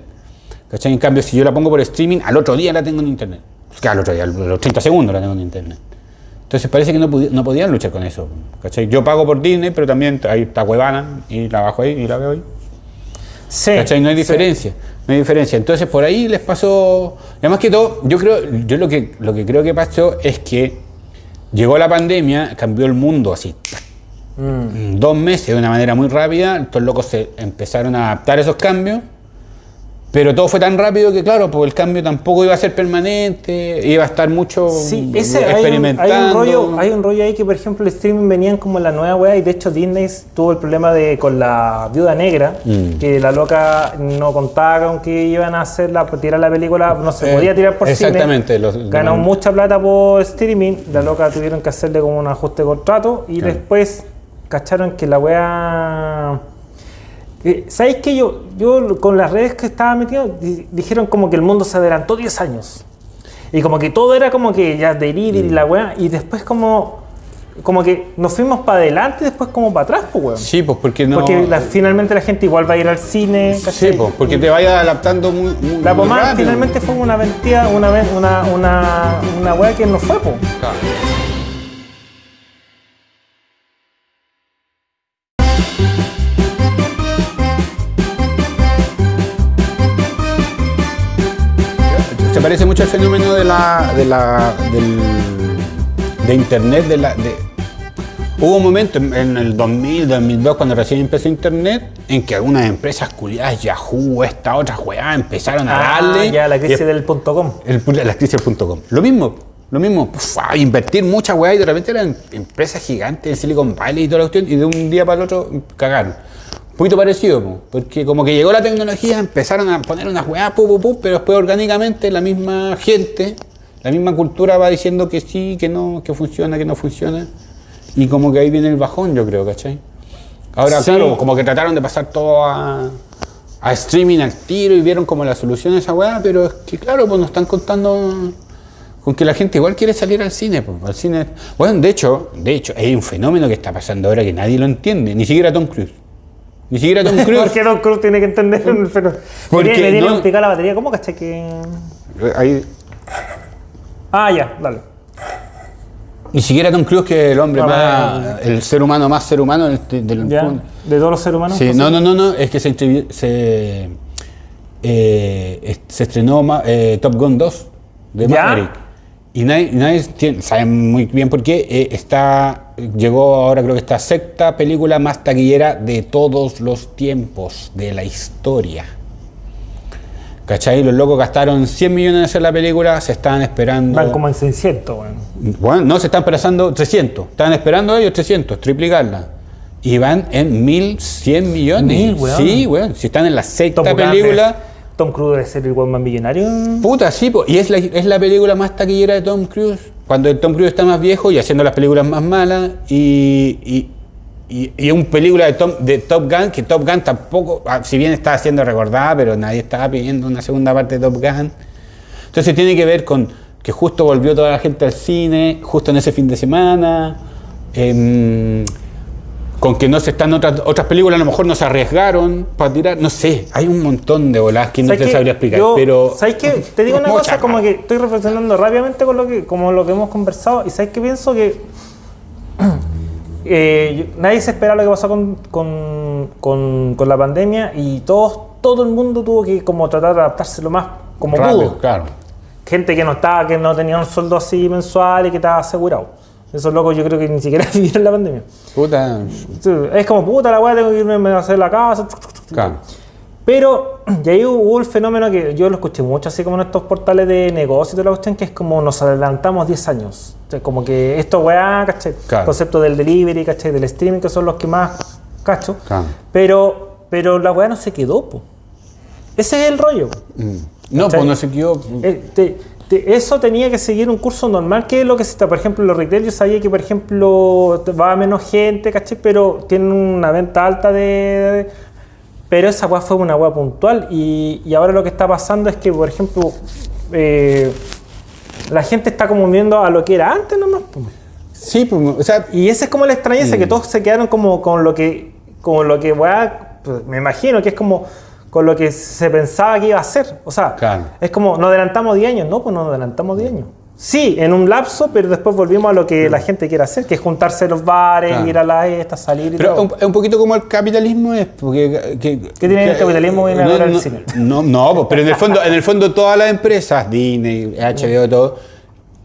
¿Cachai? En cambio, si yo la pongo por streaming, al otro día la tengo en internet. Claro, al otro día, a los 30 segundos la tengo en internet. Entonces parece que no, no podían luchar con eso. ¿cachai? Yo pago por Disney, pero también ahí está Cuevana y la bajo ahí y la veo ahí. Sí. ¿Cachai? No hay sí. diferencia. No hay diferencia. Entonces por ahí les pasó. Además que todo, yo creo, yo lo que, lo que creo que pasó es que llegó la pandemia, cambió el mundo así. Mm. Dos meses de una manera muy rápida, estos locos se empezaron a adaptar a esos cambios. Pero todo fue tan rápido que, claro, pues el cambio tampoco iba a ser permanente, iba a estar mucho Sí, ese, hay, un, experimentando. hay un rollo, hay un rollo ahí que, por ejemplo, el streaming venían como la nueva weá y de hecho Disney tuvo el problema de con la viuda negra, Mm. que la loca no contaba con que iban a hacer la, tirar la película, no se Eh, podía tirar por exactamente, cine. los- Ganó mucha plata por streaming, la loca tuvieron que hacerle como un ajuste de contrato y Claro. después cacharon que la weá... ¿Sabéis que yo, yo con las redes que estaba metido, di- dijeron como que el mundo se adelantó 10 años? Y como que todo era como que ya delivery y la weá, y después como, como que nos fuimos para adelante y después como para atrás, pues weón. Sí, pues porque no. Porque la- finalmente la gente igual va a ir al cine. Sí, ¿cachai? pues porque te vayas adaptando muy, muy La pomada finalmente fue una mentira, una, una, una, una weá que no fue, pues. Claro. Fenómeno de la, de la del, de internet, de la, de, Hubo un momento en, en el 2000, 2002, cuando recién empezó Internet, en que algunas empresas culiadas, Yahoo, esta otra weá, empezaron a Ah, darle. ya, la y crisis del punto com. el, la crisis.com. Lo mismo, lo mismo. puf, a invertir mucha weá y de repente eran empresas gigantes en Silicon Valley y toda la cuestión y de un día para el otro cagaron. Un poquito parecido, po, porque como que llegó la tecnología, empezaron a poner unas weá, pu, pu, pu, pero después orgánicamente la misma gente, la misma cultura va diciendo que sí, que no, que funciona, que no funciona. Y como que ahí viene el bajón, yo creo, ¿cachai? Ahora, Sí. claro, como que trataron de pasar todo a, a streaming al tiro y vieron como la solución a esa weá, pero es que claro, pues nos están contando con que la gente igual quiere salir al cine, pues, al cine. Bueno, de hecho, de hecho, hay un fenómeno que está pasando ahora que nadie lo entiende, ni siquiera Tom Cruise. Ni siquiera Tom Cruise. Porque Tom Cruise tiene que entender el fenómeno. Porque Le tiene- no- la batería. ¿Cómo caché que.? Ahí- Ah, ya, dale. ni siquiera Tom Cruise, que es el hombre Ah, más, el ser humano más ser humano del, del Ya. De todos los seres humanos. Sí, no, no, no, no, es que se, se, eh, se estrenó eh, Top Gun 2 de ¿Ya? Maverick. Y nadie, nadie tiene- sabe muy bien por qué. eh, está, llegó ahora, creo que esta sexta película más taquillera de todos los tiempos de la historia. ¿Cachai? Los locos gastaron 100 millones en hacer la película, se estaban esperando. Van como en 600, weón. Bueno, no, se están esperando 300. Estaban esperando ellos 300, triplicarla. Y van en 1100 millones. Mil, weón. Sí, weón. Si están en la sexta película. Tom Cruise debe ser el weón más millonario. Puta, sí, po, y es la, es la película más taquillera de Tom Cruise. Cuando el Tom Cruise está más viejo y haciendo las películas más malas. Y, y, y, y una película de, Tom- de Top Gun, que Top Gun tampoco, ah, si bien estaba siendo recordada, pero nadie estaba pidiendo una segunda parte de Top Gun. Entonces tiene que ver con que justo volvió toda la gente al cine, justo en ese fin de semana, em, con que no se están otras, otras películas, a lo mejor no se arriesgaron para tirar, no sé, hay un montón de bolas que no ¿Sabes te sabría explicar, Yo- pero... ¿Sabes qué? Te digo una cosa, como que estoy reflexionando rápidamente con lo que, como lo que hemos conversado, y ¿sabes qué pienso? Que eh, nadie se espera lo que pasó con, con, con- con la pandemia y todos, todo el mundo tuvo que como tratar de adaptarse lo más como Rápido, pudo. claro. Gente que no estaba, que no tenía un sueldo así mensual y que estaba asegurado. Esos locos yo creo que ni siquiera vivieron la pandemia. Puta, Es como, puta la weá, tengo que irme a hacer la casa. claro. Pero, y ahí hubo el fenómeno que yo lo escuché mucho, así como en estos portales de negocio y toda la cuestión, que es como nos adelantamos 10 años. O sea, como que esto, weá. Claro. El concepto del delivery, ¿cachai? Del streaming, que son los que más cacho. Claro. Pero, pero la weá no se quedó, po. Ese es el rollo. Mm. No, pues no se quedó... Eh, te- eso tenía que seguir un curso normal, que es lo que se está, por ejemplo, en los retail, yo sabía que, por ejemplo, va menos gente, ¿cachai? Pero tienen una venta alta de... de- pero esa weá fue una weá puntual y, y ahora lo que está pasando es que, por ejemplo, eh, la gente está como viendo a lo que era antes nomás. Sí, pues, o sea, Y esa es como la extrañeza, que Mm. todos se quedaron como con lo que, como lo que weá, pues, me imagino que es como con lo que se pensaba que iba a ser. O sea, Claro. es como, nos adelantamos 10 años, no, pues nos adelantamos 10 años. Sí, en un lapso, pero después volvimos a lo que la gente quiere hacer, que es juntarse en los bares, Claro. ir a las estas, salir y Pero todo. es un poquito como el capitalismo es, porque... Que, ¿Qué tiene el capitalismo en ahora el cine? No, no, pues, pero en el fondo, en el fondo todas las empresas, Disney, HBO, todo,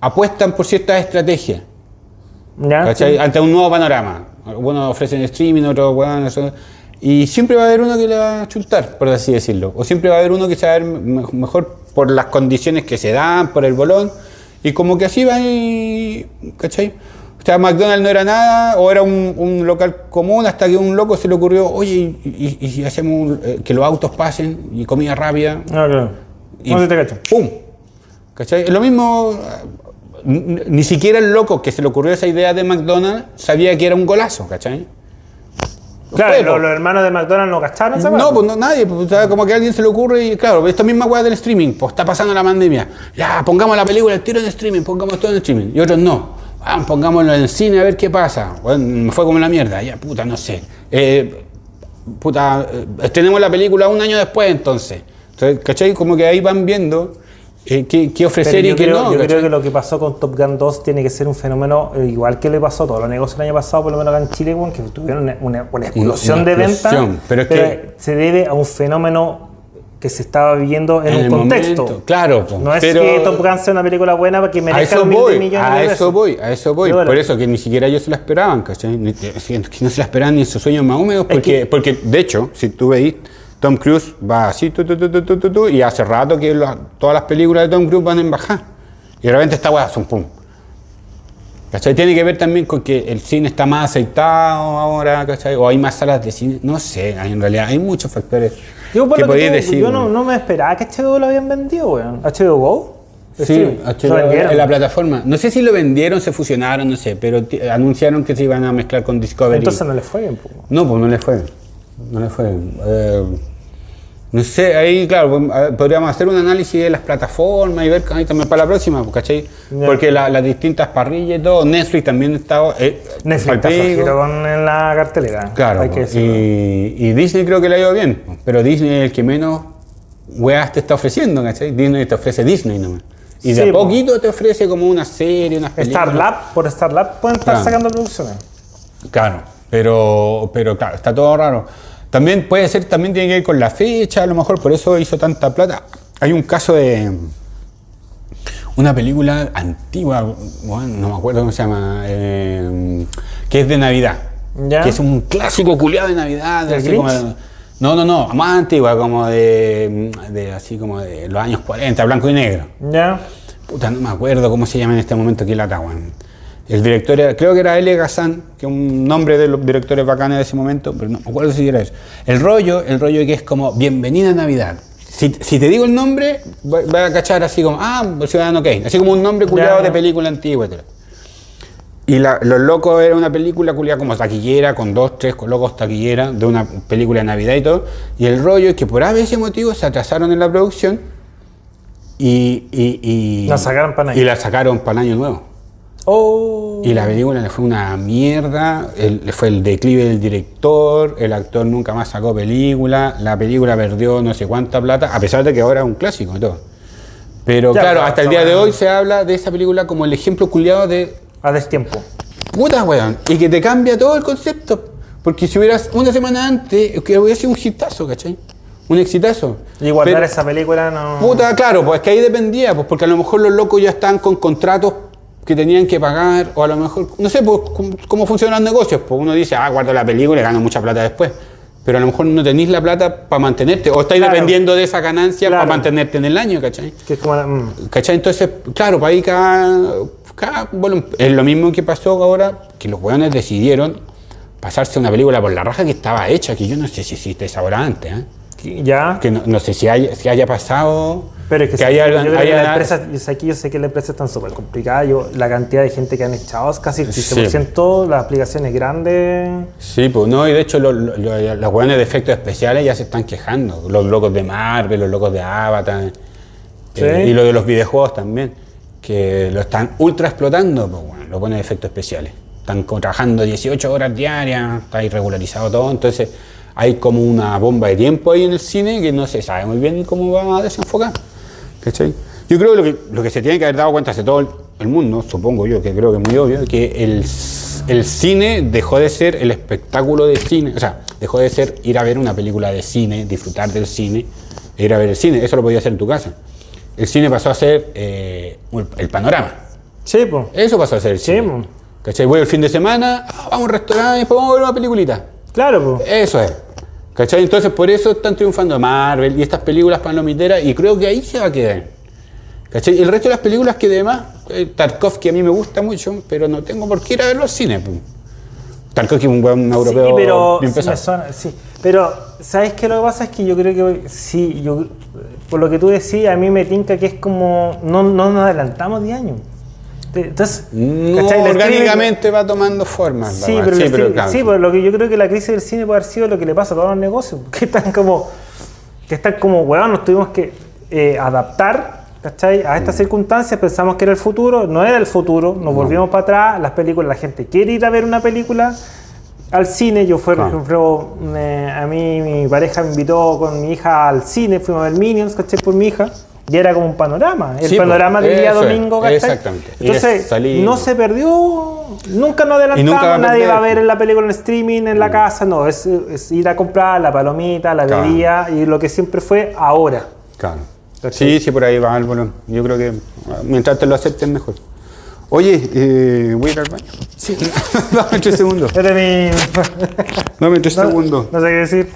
apuestan por ciertas estrategias. ¿Ya? Ante un nuevo panorama. Algunos ofrecen streaming, otros bueno, eso. Y siempre va a haber uno que le va a chuntar, por así decirlo. O siempre va a haber uno que se va a ver me- mejor por las condiciones que se dan, por el bolón. Y como que así va y. ¿cachai? O sea, McDonald's no era nada, o era un, un local común, hasta que un loco se le ocurrió, oye, y, y- y si hacemos un- eh, que los autos pasen y comida rápida. Ah, claro. Y No sé si te cacho. ¡Pum! ¿Cachai? Lo mismo, ni siquiera el loco que se le ocurrió esa idea de McDonald's sabía que era un golazo, ¿cachai? Claro, Fue, los, hermanos de McDonald's no cacharon esa No, pues no, nadie, pues, como que a alguien se le ocurre y claro, esta misma weá del streaming, pues está pasando la pandemia, ya, pongamos la película, el tiro en streaming, pongamos todo en streaming, y otros no, ah, pongámoslo en el cine a ver qué pasa, bueno, me fue como la mierda, ya, puta, no sé, Eh, puta, eh, tenemos la película un año después entonces, entonces, ¿cachai? Como que ahí van viendo eh, qué, qué Pero ofrecer y qué creo, no, yo creo ¿cachai? que lo que pasó con Top Gun 2 tiene que ser un fenómeno eh, igual que le pasó a todos los negocios el año pasado, por lo menos acá en Chile, que tuvieron una, una- una explosión Una de ventas. pero es que- se debe a un fenómeno que se estaba viviendo en, En un contexto. momento, claro, No es pero- que Top Gun sea una película buena para que A merezca mil de voy, millones a de eso voy, a eso voy. Pero. Por eso que ni siquiera ellos se la esperaban, ¿cachai? Que no se la esperaban ni en sus sueños más húmedos, Es porque, que- porque de hecho, si tú veis, Tom Cruise va así, tu, tu, tu, y hace rato que todas las películas de Tom Cruise van en bajar. Y de repente esta weá, son pum. ¿Cachai? Tiene que ver también con que el cine está más aceitado ahora, ¿cachai? O hay más salas de cine, no sé, en realidad hay muchos factores Yo, por que lo que podéis tú- decir. yo no, me esperaba que HBO lo habían vendido, weón. HBO Go. Sí. HBO, Lo vendieron. en la plataforma. No sé si lo vendieron, se fusionaron, no sé, pero anunciaron que se iban a mezclar con Discovery. Entonces no le fue bien. No, pues no le fue. No le fue. Eh, no sé, ahí, claro, pues, podríamos hacer un análisis de las plataformas y ver ahí también para la próxima, pues, ¿cachai? Porque la- las distintas parrillas y todo, Netflix también está. Eh, Netflix está con en la cartelera. Claro, hay que pues, y, y Disney creo que le ha ido bien, pero Disney es el que menos weas te está ofreciendo, ¿cachai? Disney te ofrece Disney nomás. Y de a poquito te ofrece como una serie, unas películas. Starlab, por Starlab pueden estar Claro. sacando producciones. Claro, pero, pero claro, está todo raro. También puede ser, también tiene que ver con la fecha, a lo mejor por eso hizo tanta plata. Hay un caso de una película antigua, bueno, no me acuerdo cómo se llama, eh, que es de Navidad. Ya. Que es un clásico culiado de Navidad. ¿Del así como de- no, no, no, más antigua, como de, de así como de los años 40, blanco y negro. Ya. Puta, no me acuerdo cómo se llama en este momento aquí la weón. El director era, creo que era L. Gazan, que es un nombre de los directores bacanes de ese momento, pero no me acuerdo si era eso. El rollo, el rollo que es como Bienvenida a Navidad. Si, si te digo el nombre, va, va a cachar así como, ah, Ciudadano Kane, así como un nombre culiado de película antigua. y tal. Y la- Los Locos era una película culiada como taquillera, con dos, tres locos taquillera, de una película de Navidad y todo. Y el rollo es que por ese motivo se atrasaron en la producción y. y, y La sacaron para. Y la sacaron para el año nuevo. Oh. Y la película le fue una mierda, el- le fue el declive del director, el actor nunca más sacó película, la película perdió no sé cuánta plata, a pesar de que ahora es un clásico y todo. Pero Ya, claro, hasta el día de hoy se habla de esa película como el ejemplo culiado de A destiempo. puta weón, y que te cambia todo el concepto. Porque si hubieras una semana antes, que hubiera sido un hitazo, ¿cachai? Un exitazo. Y guardar Pero- esa película no. Puta, claro, pues que ahí dependía, pues porque a lo mejor los locos ya están con contratos que tenían que pagar, o a lo mejor, no sé, pues cómo, funcionan los negocios, pues uno dice, ah, guardo la película y gano mucha plata después, pero a lo mejor no tenéis la plata para mantenerte, o estáis Claro. dependiendo de esa ganancia Claro. para mantenerte en el año, ¿cachai? Que es como. la- mm. ¿Cachai? Entonces, claro, para ahí cada, cada- bueno, es lo mismo que pasó ahora, que los weones decidieron pasarse una película por la raja que estaba hecha, que yo no sé si existe esa hora antes, ¿eh? Ya. que no, no sé si haya, si haya pasado Pero es que, sí, haya, yo la empresa, yo sé, aquí yo sé que las empresas están súper complicadas. Yo, la cantidad de gente que han echado es casi el 15%, las aplicaciones grandes. sí pues no y de hecho lo- lo- lo- los weones de efectos especiales ya se están quejando los locos de Marvel los locos de Avatar Sí. eh, y lo de los videojuegos también que lo están ultra explotando pues bueno los buenos de efectos especiales están trabajando 18 horas diarias está irregularizado todo entonces hay como una bomba de tiempo ahí en el cine que no se sabe muy bien cómo va a desenfocar ¿Cachai? Yo creo que lo, que lo que se tiene que haber dado cuenta hace todo el, el mundo, supongo yo, que creo que es muy obvio, que el, el cine dejó de ser el espectáculo de cine, o sea, dejó de ser ir a ver una película de cine, disfrutar del cine, ir a ver el cine, eso lo podías hacer en tu casa. El cine pasó a ser eh, el- panorama, Sí, pues. eso pasó a ser el Sí, cine. po. ¿Cachai? Voy el fin de semana, ah, vamos a un restaurante y después vamos a ver una peliculita. Claro, pues. Eso es. ¿Cachai? Entonces por eso están triunfando Marvel y estas películas palomiteras y creo que ahí se va a quedar. ¿Cachai? El resto de las películas que demás, eh, Tarkovsky a mí me gusta mucho, pero no tengo por qué ir a verlo al cine. pues. Tarkovsky es un buen europeo sí, pero, bien suena- sí. pero, ¿sabes qué? Lo que pasa es que yo creo que sí, yo, por lo que tú decías, a mí me tinca que es como, no, no nos adelantamos 10 años. Te- Entonces, No, ¿cachai? El orgánicamente va tomando formas. la Sí, pero, sí, pero streaming- claro. sí, pero lo que yo creo que la crisis del cine puede haber sido lo que le pasa a todos los negocios, que están como, que están como, weón, nos tuvimos que eh, adaptar, ¿cachai? A Mm. estas circunstancias, pensamos que era el futuro, no era el futuro, nos volvimos para atrás, las películas, la gente quiere ir a ver una película al cine, yo fui, por ejemplo, a mí mi pareja me invitó con mi hija al cine, fuimos a ver Minions, ¿cachai? Por mi hija. Y era como un panorama, el Sí, panorama pues, del día domingo, ¿cachai? exactamente. Entonces, no se perdió, nunca nos adelantamos, nunca va a nadie va a ver la película en streaming en la casa, no, es, es ir a comprar la palomita, la Claro. bebida y lo que siempre fue ahora. Claro. ¿Cachai? Sí, sí, por ahí va Álvaro. Yo creo que mientras te lo acepten mejor. Oye, eh, voy a ir al baño. Sí. Dame tres segundos. Dame tres no, segundos. no sé qué decir.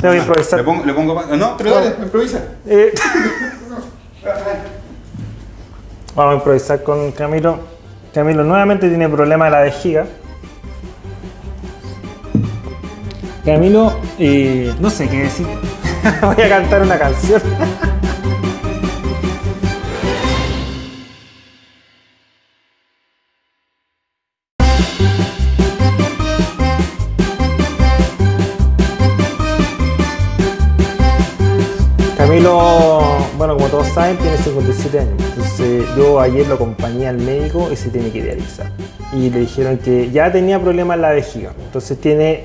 Tengo que improvisar. Le pongo, le pongo No, pero dale, improvisa. Eh, Vamos a improvisar con Camilo. Camilo nuevamente tiene problema de la vejiga. Camilo, eh, no sé qué decir. Voy a cantar una canción. Yo ayer lo acompañé al médico y se tiene que dializar. Y le dijeron que ya tenía problemas en la vejiga. Entonces, tiene.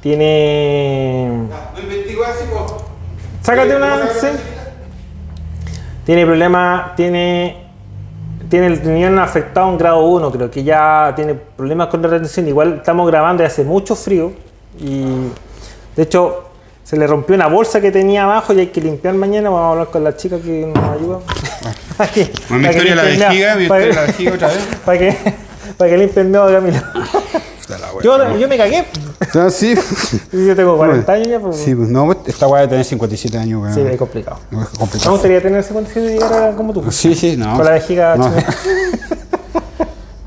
Tiene. Sácate una. sí. Tiene problemas. Tiene. Tiene el riñón afectado en grado 1, creo que ya tiene problemas con la retención. Igual estamos grabando y hace mucho frío. Y de hecho, se le rompió una bolsa que tenía abajo y hay que limpiar mañana. Vamos a hablar con la chica que nos ayuda. Para que- Mi para que historia de la vejiga, mi historia la vejiga otra vez. Para que, para que limpie el meado de Camilo. Yo, yo me cagué. Ah, sí. Yo tengo 40 años ya, pues, Sí, pues no, esta weá de tener 57 años, weón. sí, es complicado. No, es Me complicado. gustaría tener 57 y llegar a como tú. Sí, sí, no. Con la vejiga No.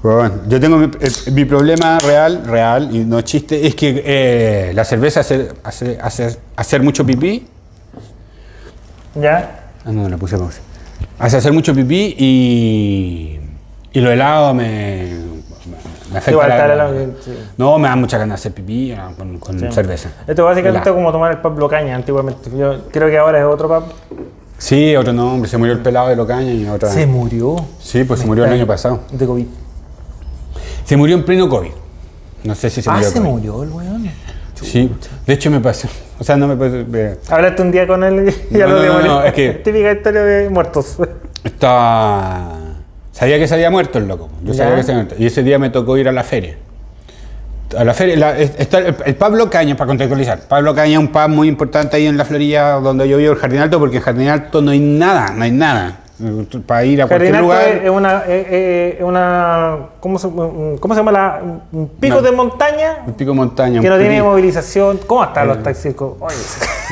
bueno, yo tengo mi, eh, mi problema real, real, y no chiste, es que eh, la cerveza hace, hace, hace- hacer mucho pipí. ¿Ya? Ah, no, le puse pausa. Hace hacer mucho pipí y, y los helados me, Me afecta Igual la- está la- sí. No, me da mucha ganas de hacer pipí ah, con, con Sí. cerveza. Esto es básicamente Helado. como tomar el Pablo Caña antiguamente. Yo creo que ahora es otro Pablo. Sí, otro nombre, se murió el pelado de Locaña y otra. Se murió Sí, pues se murió el año pasado. de COVID. Se murió en pleno COVID. No sé si se ah, murió. se COVID. murió el weón. Sí, de hecho me pasó. O sea, no me pasó. Hablaste un día con él y ya No, lo no, no, es que- Típica historia de muertos. Estaba. Sabía que se había muerto el loco. Yo sabía Ya. que se había muerto. Y ese día me tocó ir a la feria. A la feria, la- está el, el Pablo Caña, para contextualizar. Pablo Caña es un pub muy importante ahí en la Florida, donde yo vivo, el Jardín Alto, porque en Jardín Alto no hay nada, no hay nada. Para ir a cualquier lugar. es una, es- es una ¿cómo, se, ¿cómo se llama? La, un pico No. de montaña Un pico de montaña. que no tiene movilización. ¿Cómo están los taxis? Oye,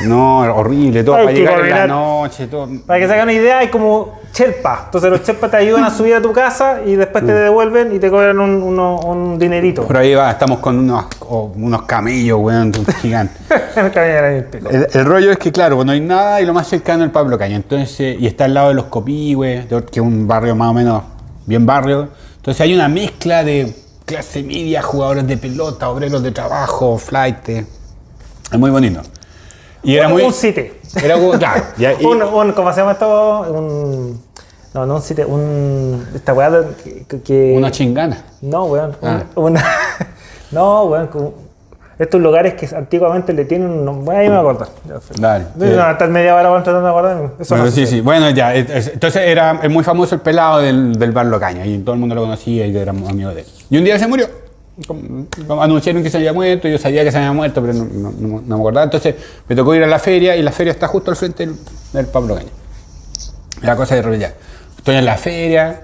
No, horrible, todo. Hay para llegar en la noche, todo. para que se hagan una idea, hay como Sherpa. Entonces los Sherpa te ayudan a subir a tu casa y después te Mm. devuelven y te cobran un, uno- un dinerito. Por ahí va, estamos con unos, unos camellos, weón, gigantes. El. El, el rollo es que, claro, no hay nada y lo más cercano es el Pablo Caña. Entonces, y está al lado de los Copihue, que es un barrio más o menos bien barrio. Entonces hay una mezcla de clase media, jugadores de pelota, obreros de trabajo, flight. Es muy bonito. Y era muy. un sitio. Era como, claro. y- y- un, un- ¿Cómo se llama esto? Un, no, no un sitio. Un, esta weá que, que- una chingana. No, weón. un- Ah. Una, no, weón. estos lugares que antiguamente le tienen un ahí me acuerdo. Dale. No, hasta media hora weón, tratando de acordarme. Eso Bueno, no sí, sí. Bueno, ya. es- es- entonces era muy famoso el pelado del, del bar Locaña y todo el mundo lo conocía y éramos amigos de él. Y un día se murió. Como- como Anunciaron que se había muerto, yo sabía que se había muerto, pero no, no- no- no me acordaba. Entonces me tocó ir a la feria y la feria está justo al frente del, del Pablo Caña. La cosa de repente. Estoy en la feria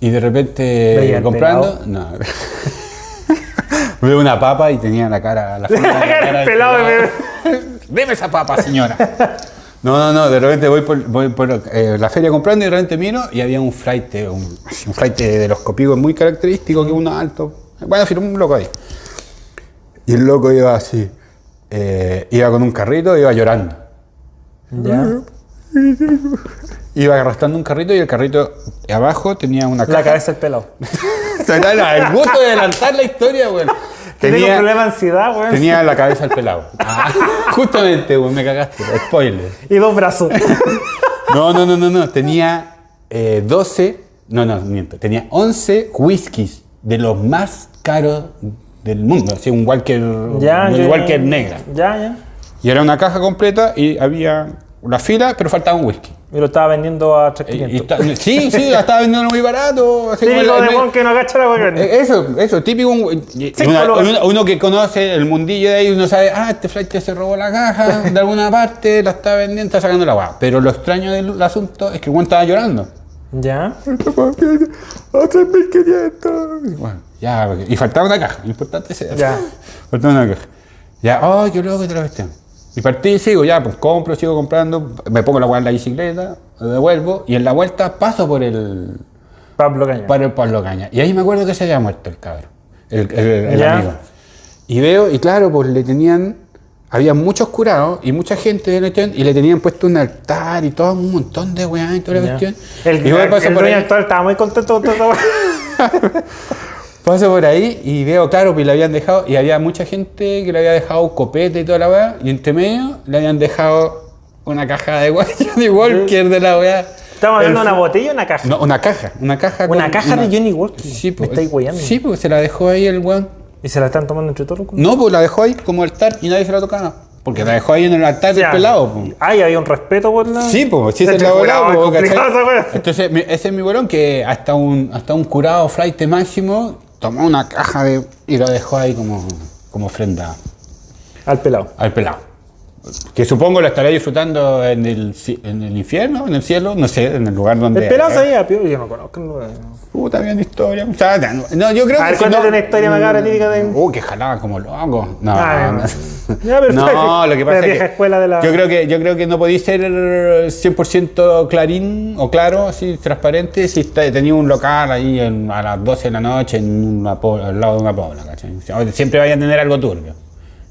y de repente comprando. No. Veo una papa y tenía la cara. La, forma de La cara pelado de Deme esa papa, señora. No, no, no, de repente voy por, voy por, eh, la feria comprando y de repente miro y había un flight, un, un flight de los copigos muy característico, que uno alto. Bueno, en fin, un loco ahí. Y el loco iba así, eh, iba con un carrito, iba llorando. Ya. Iba arrastrando un carrito y el carrito abajo tenía una caja. La cabeza del pelado. El gusto de adelantar la historia, güey. Tenía un problema de ansiedad, weón. tenía la cabeza al pelado. Ah, justamente, güey, me cagaste. Spoiler. Y dos brazos. No, no, no, no, no. Tenía eh, 12, no, no, miento. Tenía 11 whiskies de los más caros del mundo. Así, un Walker, ya, un ya, Walker ya. negra. Ya, ya. Y era una caja completa y había una fila, pero faltaba un whisky. Y lo estaba vendiendo a Y- y 3.500. está- sí, sí, la estaba vendiendo muy barato. Así Típico de weón que no agacha la. Eh, Eso, eso, típico. una- uno, uno que conoce el mundillo de ahí, uno sabe, ah, este flight se robó la caja de alguna parte, la está vendiendo, está sacando la guapa. Pero lo extraño del asunto es que weón estaba llorando. Ya. ¡A 3.500! Bueno, ya, y faltaba una caja, lo importante es eso. Ya. Faltaba una caja. Ya, ¡ay, qué loco te la cuestión! Y partí y sigo, ya, pues compro, sigo comprando, me pongo la en la bicicleta, lo devuelvo, y en la vuelta paso por el, Pablo Caña. para el Pablo Caña. Y ahí me acuerdo que se había muerto el cabrón, el, el- el Ya. amigo. Y veo, y claro, pues le tenían, había muchos curados y mucha gente de la cuestión, y le tenían puesto un altar y todo un montón de weá y toda la cuestión. El, y voy el, paso el por dueño ahí, actual estaba muy contento con weá. paso por ahí y veo, claro, pues le habían dejado, y había mucha gente que le había dejado copete y toda la weá, y entre medio le habían dejado una caja de Johnny Walker de la weá. ¿Estamos hablando de El- una botella o una caja? No, una caja, una caja. Una con- caja de Johnny Walker. Sí, Me pues. estáis. Sí, pues se la dejó ahí el weón. ¿Y se la están tomando entre todos? No, pues la dejó ahí como altar y nadie se la tocaba. Porque la dejó ahí en el altar del Ya. pelado. pues. Ay, había un respeto por la. Sí, pues, sí se la volaba. Entonces, ese es mi bolón que hasta un, hasta un curado flight máximo tomó una caja de, y lo dejó ahí como, como ofrenda Al pelado. al pelado. Que supongo lo estará disfrutando en el, en el infierno, en el cielo, no sé, en el lugar donde. El pelado sabía, pío. Yo no conozco. no, no. Puta, bien historia. O sea, no, yo creo A que. ver, si cuéntate no- una historia macabra típica de. Uh, que jalaba como loco. No, Ah, no. Ya, No, lo que pasa la es que escuela de la- yo creo que yo creo que no podéis ser 100% clarín o claro, así transparente si está- tenía un local ahí en- a las 12 de la noche en una al lado de una pobla, ¿cachai? Siempre vayan a tener algo turbio.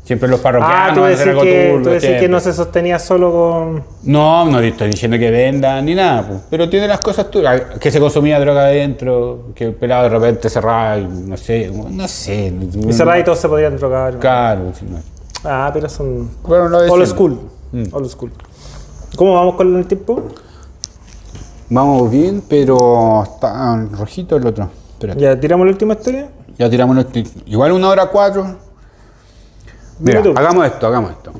Siempre los Ah, parroquianos tú van a hacer decís, algo que, turbio, tú decís que no se sostenía solo con... No, no estoy diciendo que vendan ni nada, pues, pero tiene las cosas turbias. Que se consumía droga adentro, que el pelado de repente cerraba, y no sé, no sé. Y cerrada y todos se podían drogar. Claro, sí, no. Ah, pero son... Bueno, Old siempre. school. Mm. Old school. ¿Cómo vamos con el tiempo? Vamos bien, pero está rojito el otro. Espérate. Ya, tiramos la última historia. Ya tiramos los tic- Igual una hora cuatro. Mira, Dime tú. hagamos esto, hagamos esto.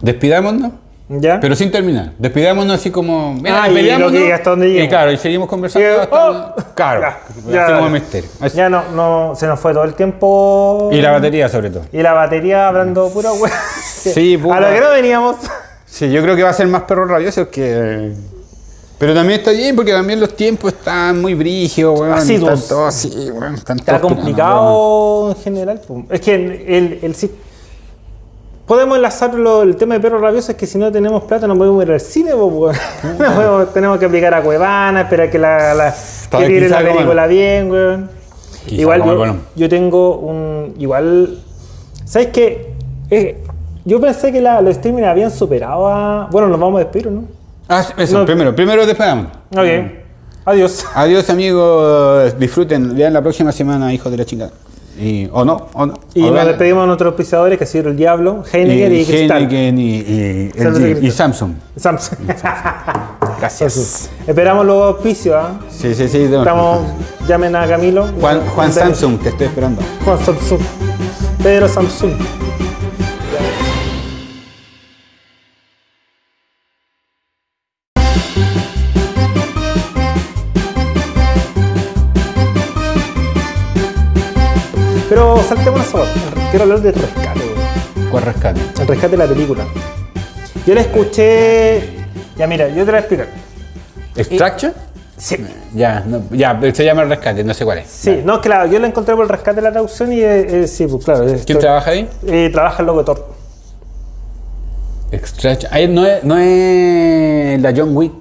Despidámonos, Ya. pero sin terminar. Despidámonos así como. Mira, Ah, y peleámonos, lo que- hasta donde Y claro, y seguimos conversando Sí, hasta. oh, claro, ya, así ya, como misterio. Así. Ya no, no, se nos fue todo el tiempo. Y la batería, sobre todo. Y la batería hablando pura wea. Sí, puta. A lo que no veníamos. Sí, yo creo que va a ser más perro rabioso que. Pero también está bien porque también los tiempos están muy brígidos, weón. Así, están dos. todos así, weón. Están Está todos complicado en general. Es que el, el, si- podemos enlazarlo, el tema de perro rabioso es que si no tenemos plata no podemos ir al cine. No podemos- tenemos que aplicar a Cuevana, esperar que la, la que tire la película bien, weón. Igual el yo, yo tengo un. Igual. ¿Sabes qué? Eh, yo pensé que la, los streaming habían superado a. Bueno, nos vamos a despedir, ¿o ¿no? Ah, eso, No. primero, primero despedamos. Ok. Adiós. Adiós amigos, disfruten, vean la próxima semana, hijos de la chingada. Y, o no, o no. Y o nos vean- despedimos de nuestros pisadores que ha sido el Diablo, Heineken y, Cristal. Heineken y, y, Samsung y y. Samsung. Samsung. Gracias. Esperamos los auspicios, ¿ah? Sí, sí, sí. Estamos, llamen a Camilo. Juan, Juan. Samsung, te estoy esperando. Juan Samsung. Pedro Samsung. Quiero hablar del rescate, güey. ¿Cuál rescate? El rescate de la película. Yo la escuché. Ya, mira, yo te la voy a explicar. ¿Extraction? Sí. Ya, no, ya, se llama el rescate, no sé cuál es. Sí, no, claro, yo la encontré por el rescate de la traducción y eh, eh, sí, pues claro. ¿Quién trabaja ahí? eh, trabaja el Thor. Extraction. Ahí no es, no es la John Wick.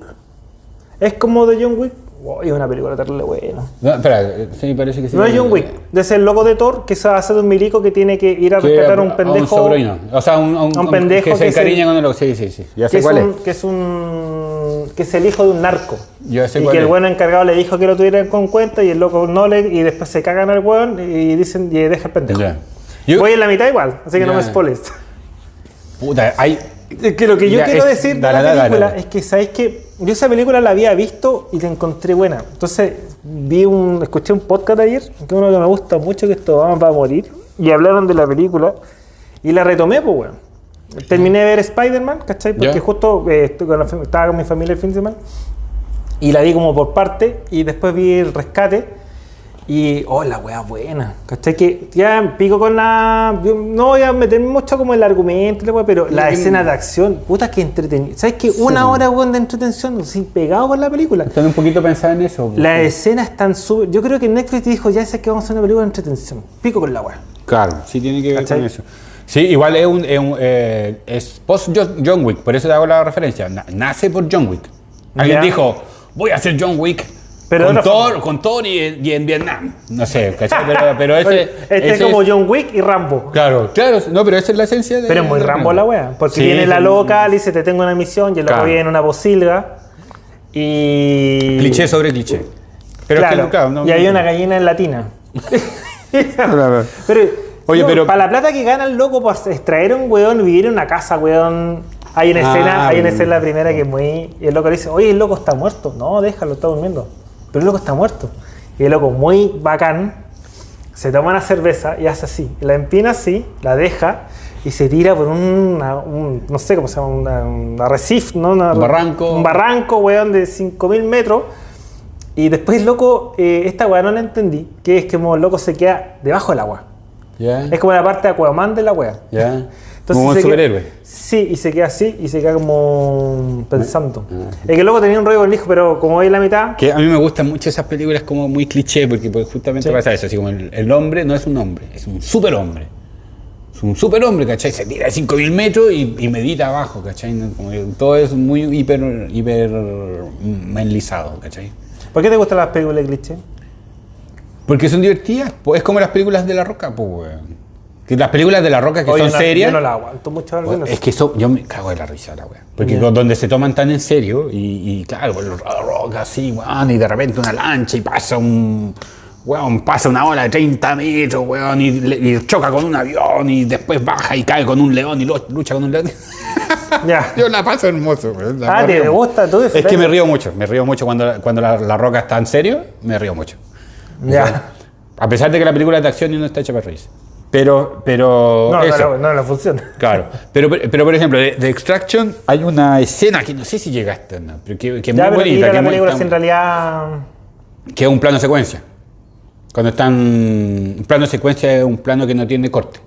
Es como de John Wick. Wow, es una película terrible buena. No, espera, sí, parece que sí. No es John Wick, es el loco de Thor que se hace de un milico que tiene que ir a Que rescatar a un un pendejo. sobrino. O sea, un, un, a un pendejo que se que encariña con el loco. Sí, sí, sí. Ya que sé es, cuál un, es. que es un que es el hijo de un narco. Yo sé y cuál que el bueno encargado le dijo que lo tuvieran con cuenta y el loco no le y después se cagan al weón y dicen y deja el pendejo. Yo- Voy en la mitad igual, así que no me spoiles. Puta, hay. Es que lo que yo Ya, quiero es- decir dale, de la dale, película dale. es que, ¿sabéis que Yo esa película la había visto y la encontré buena. Entonces, vi un, escuché un podcast ayer, que uno que me gusta mucho, que esto va a morir, y hablaron de la película, y la retomé, pues, weón. Terminé de ver Spider-Man, ¿cachai? Porque Ya. justo eh, estoy con la fam- estaba con mi familia el fin de semana, y la vi como por parte, y después vi el rescate, y, oh, la weá buena, ¿cachai? Que ya pico con la... No voy a meterme mucho como en el argumento, la pero la que- escena de acción, puta que entretenido. ¿Sabes qué? Una hora, weón, de entretención, sin pegado con la película. Están un poquito pensando en eso. Las escenas están súper... Yo creo que Netflix dijo, ya sé que vamos a hacer una película de entretención. Pico con la weá. Claro, sí tiene que ver ¿Cachai? con eso. Sí, igual es un, es, un, eh, es post John, Wick, por eso te hago la referencia. Na- nace por John Wick. Alguien dijo, voy a hacer John Wick Pero con, Thor, con Thor y, y en Vietnam. No sé, ¿cachai? Pero, pero ese, este es como John Wick y Rambo. Claro, claro, no, pero esa es la esencia de... Pero es muy de Rambo la weá. Porque Sí, viene la loca, le dice, te tengo una misión, y el loco Claro. viene en una posilga. Y... Cliché sobre cliché. Pero es que, claro, claro, no- y hay una gallina en latina. Claro. Pero, Oye, no, pero- Para la plata que gana el loco por extraer un weón y vivir en una casa, weón. Hay una Ah, escena, hay una escena la primera que es muy. Y el loco le dice, oye, el loco está muerto. No, déjalo, está durmiendo. Pero el loco está muerto. Y el loco, muy bacán, se toma una cerveza y hace así. La empina así, la deja y se tira por una- un, no sé cómo se llama, una, un arrecife, ¿no? Una- Un barranco. Un barranco, weón, de 5000 metros. Y después, loco, eh, esta weá no la entendí, que es que como el loco se queda debajo del agua. Ya, Es como la parte de Aquaman de la weá. Ya. como un queda- superhéroe. sí, y se queda así y se queda como pensando. Ah. Es que el loco tenía un rollo con el hijo, pero como veis la mitad, Que a mí me gustan mucho esas películas como muy cliché, porque pues, justamente Sí. pasa eso, así como el, el hombre no es un hombre, es un superhombre. Es un superhombre, ¿cachai? Se tira de 5.000 metros y, y medita abajo, ¿cachai? Como que todo es muy hiper, hiper manlizado, ¿cachai? ¿por qué te gustan las películas de cliché? Porque son divertidas, pues es como las películas de La Roca, pues, weón. Las películas de La Roca que Oye, son no- serias. Yo no la aguanto mucho algunas. Es que eso, yo me cago de la risa, la wea. Porque con- donde se toman tan en serio, y, y claro, La Roca así, weón, y de repente una lancha y pasa un. Weón, pasa una ola de 30 metros, weón, y, y choca con un avión, y después baja y cae con un león y lucha con un león. Ya. Yo la paso hermoso, weón. la- Ah, ¿te río. gusta? ¿Tú Es que me río mucho, me río mucho cuando, cuando la, la roca está en serio, me río mucho. Ya. A pesar de que la película es de acción y no está hecha para reírse. Pero, pero. No, no, eso. no, no, no funciona. Claro, pero, pero por ejemplo, de, de Extraction hay una escena que no sé si llegaste, ¿no? pero que, que es Ya, muy bonita, que, la es película si en realidad... que es un plano secuencia. Cuando están. Un plano secuencia es un plano que no tiene corte.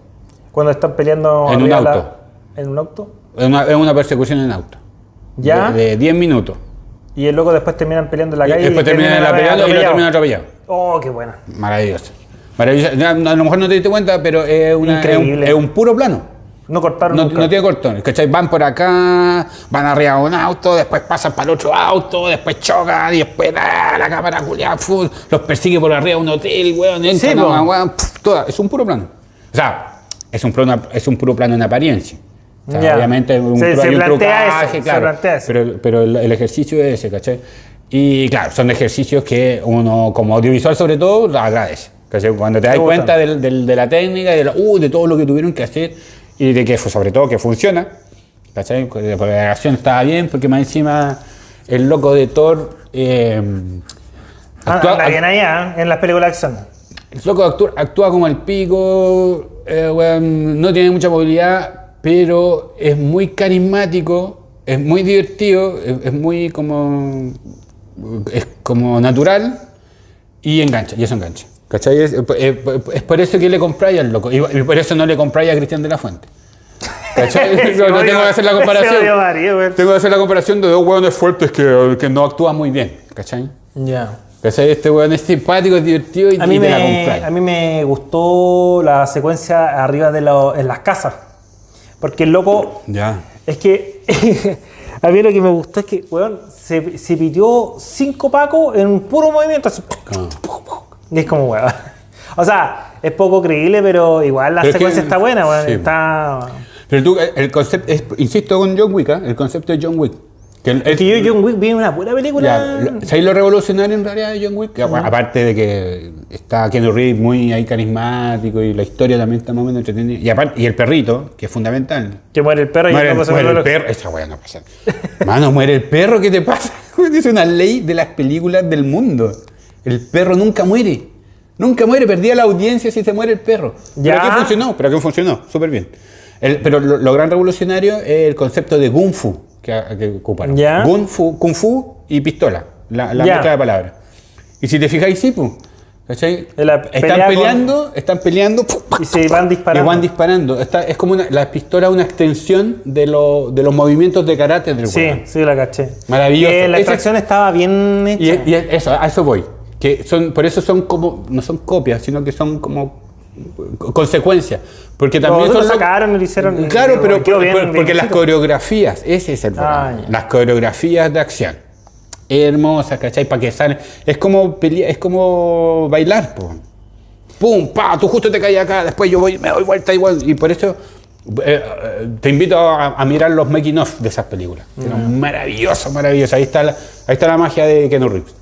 Cuando están peleando... En un la- auto. en un auto. Es una, es una persecución en auto. Ya. De, de 10 minutos. Y luego después terminan peleando en la Y calle. después terminan la pelea y lo terminan atropellado. Oh, qué buena. Maravilloso. No, A lo mejor no te diste cuenta, pero es, una- es, un, es un puro plano. No cortaron No, nunca. no tiene cortones, ¿cachai? Van por acá, van arriba de un auto, después pasan para el otro auto, después chocan y después ah, la cámara culiada fu, los persigue por arriba de un hotel, weón, entran Sí, pf, toda- es un puro plano. O sea, es un puro, es un puro plano en apariencia. O sea, Ya. Obviamente un, Se- se hay un trucaje, eso, claro. Pero, pero el, el ejercicio es ese, ¿cachai? Y claro, son ejercicios que uno como audiovisual sobre todo agradece. ¿Cachai? Cuando te das cuenta del- del- de la técnica y de, la- uh, de todo lo que tuvieron que hacer y de que sobre todo que funciona. ¿Cachai? Porque la acción estaba bien, porque más encima el loco de Thor. eh, Ah, bien allá, ¿eh? en las películas de acción. el loco actúa, actúa como el pico, eh, no tiene mucha movilidad, pero es muy carismático, es muy divertido, es, es muy como. es como natural y engancha, y eso engancha. ¿Cachai? Es, es- es por eso que le compráis al loco, y, por eso no le compráis a Cristian de la Fuente. ¿Cachai? no, no tengo que hacer la comparación. Tengo que hacer la comparación de dos hueones fuertes que, que no actúan muy bien. ¿Cachai? Ya. ¿Cachai? Este hueón es simpático, es divertido y, A mí, y te la me, compráis. a mí me gustó la secuencia arriba de lo- en las casas. Porque el loco, Ya. es que a mí lo que me gustó es que, weón, se, se pitió cinco pacos en un puro movimiento. así. Ah. Y es como, weón. O sea, es poco creíble, pero igual la Pero es que- secuencia está buena, weón. sí. Está... Pero tú, el- el concepto, es- insisto con John Wick, ¿ah? el concepto de John Wick. Que el- Es que yo John Wick vi una pura película. Ya, ¿Sabéis lo revolucionario en realidad de John Wick? Que, bueno, Aparte de que está Keanu Reeves muy ahí carismático y la historia también está más o menos entretenida. Y, aparte, y el perrito, que es fundamental. Que muere el perro y Muere, loco se muere el perro. Esa weá no pasa. Mano, muere el perro, ¿qué te pasa? Es una ley de las películas del mundo. El perro nunca muere. Nunca muere, perdía la audiencia si se muere el perro. Ya. Pero aquí funcionó, pero aquí funcionó, súper bien. El- pero lo, lo gran revolucionario es el concepto de Kung Fu que, que ocuparon. Ya. Kung Fu, Kung Fu y pistola, la, la mezcla de palabras. Y si te fijáis, sí, pues. ¿cachai? La Están pelea con- peleando, están peleando. Y se van Y disparando. van disparando. Está- es como una, la pistola una extensión de, lo- de los movimientos de karate del Sí, weón. sí, la caché. Maravilloso. Que la Ese- extracción estaba bien Y, hecha. y eso, a eso voy. Que son, por eso son como, no son copias, sino que son como co- consecuencias. Porque también son sacaron lo hicieron- Claro, y- pero quedó por- bien, por- bien porque las coreografías, ese es el problema. Ah, ya. Las coreografías de acción. Hermosas, ¿cachai? Para que salen. Es como pelea- es como bailar, po. Pum, pa, tú justo te caes acá, después yo voy, me doy vuelta igual. Y por eso eh, eh, te invito a, a mirar los making of de esas películas. Que eran maravillosos, maravillosos. Ahí está la, ahí está la magia de Keanu Reeves.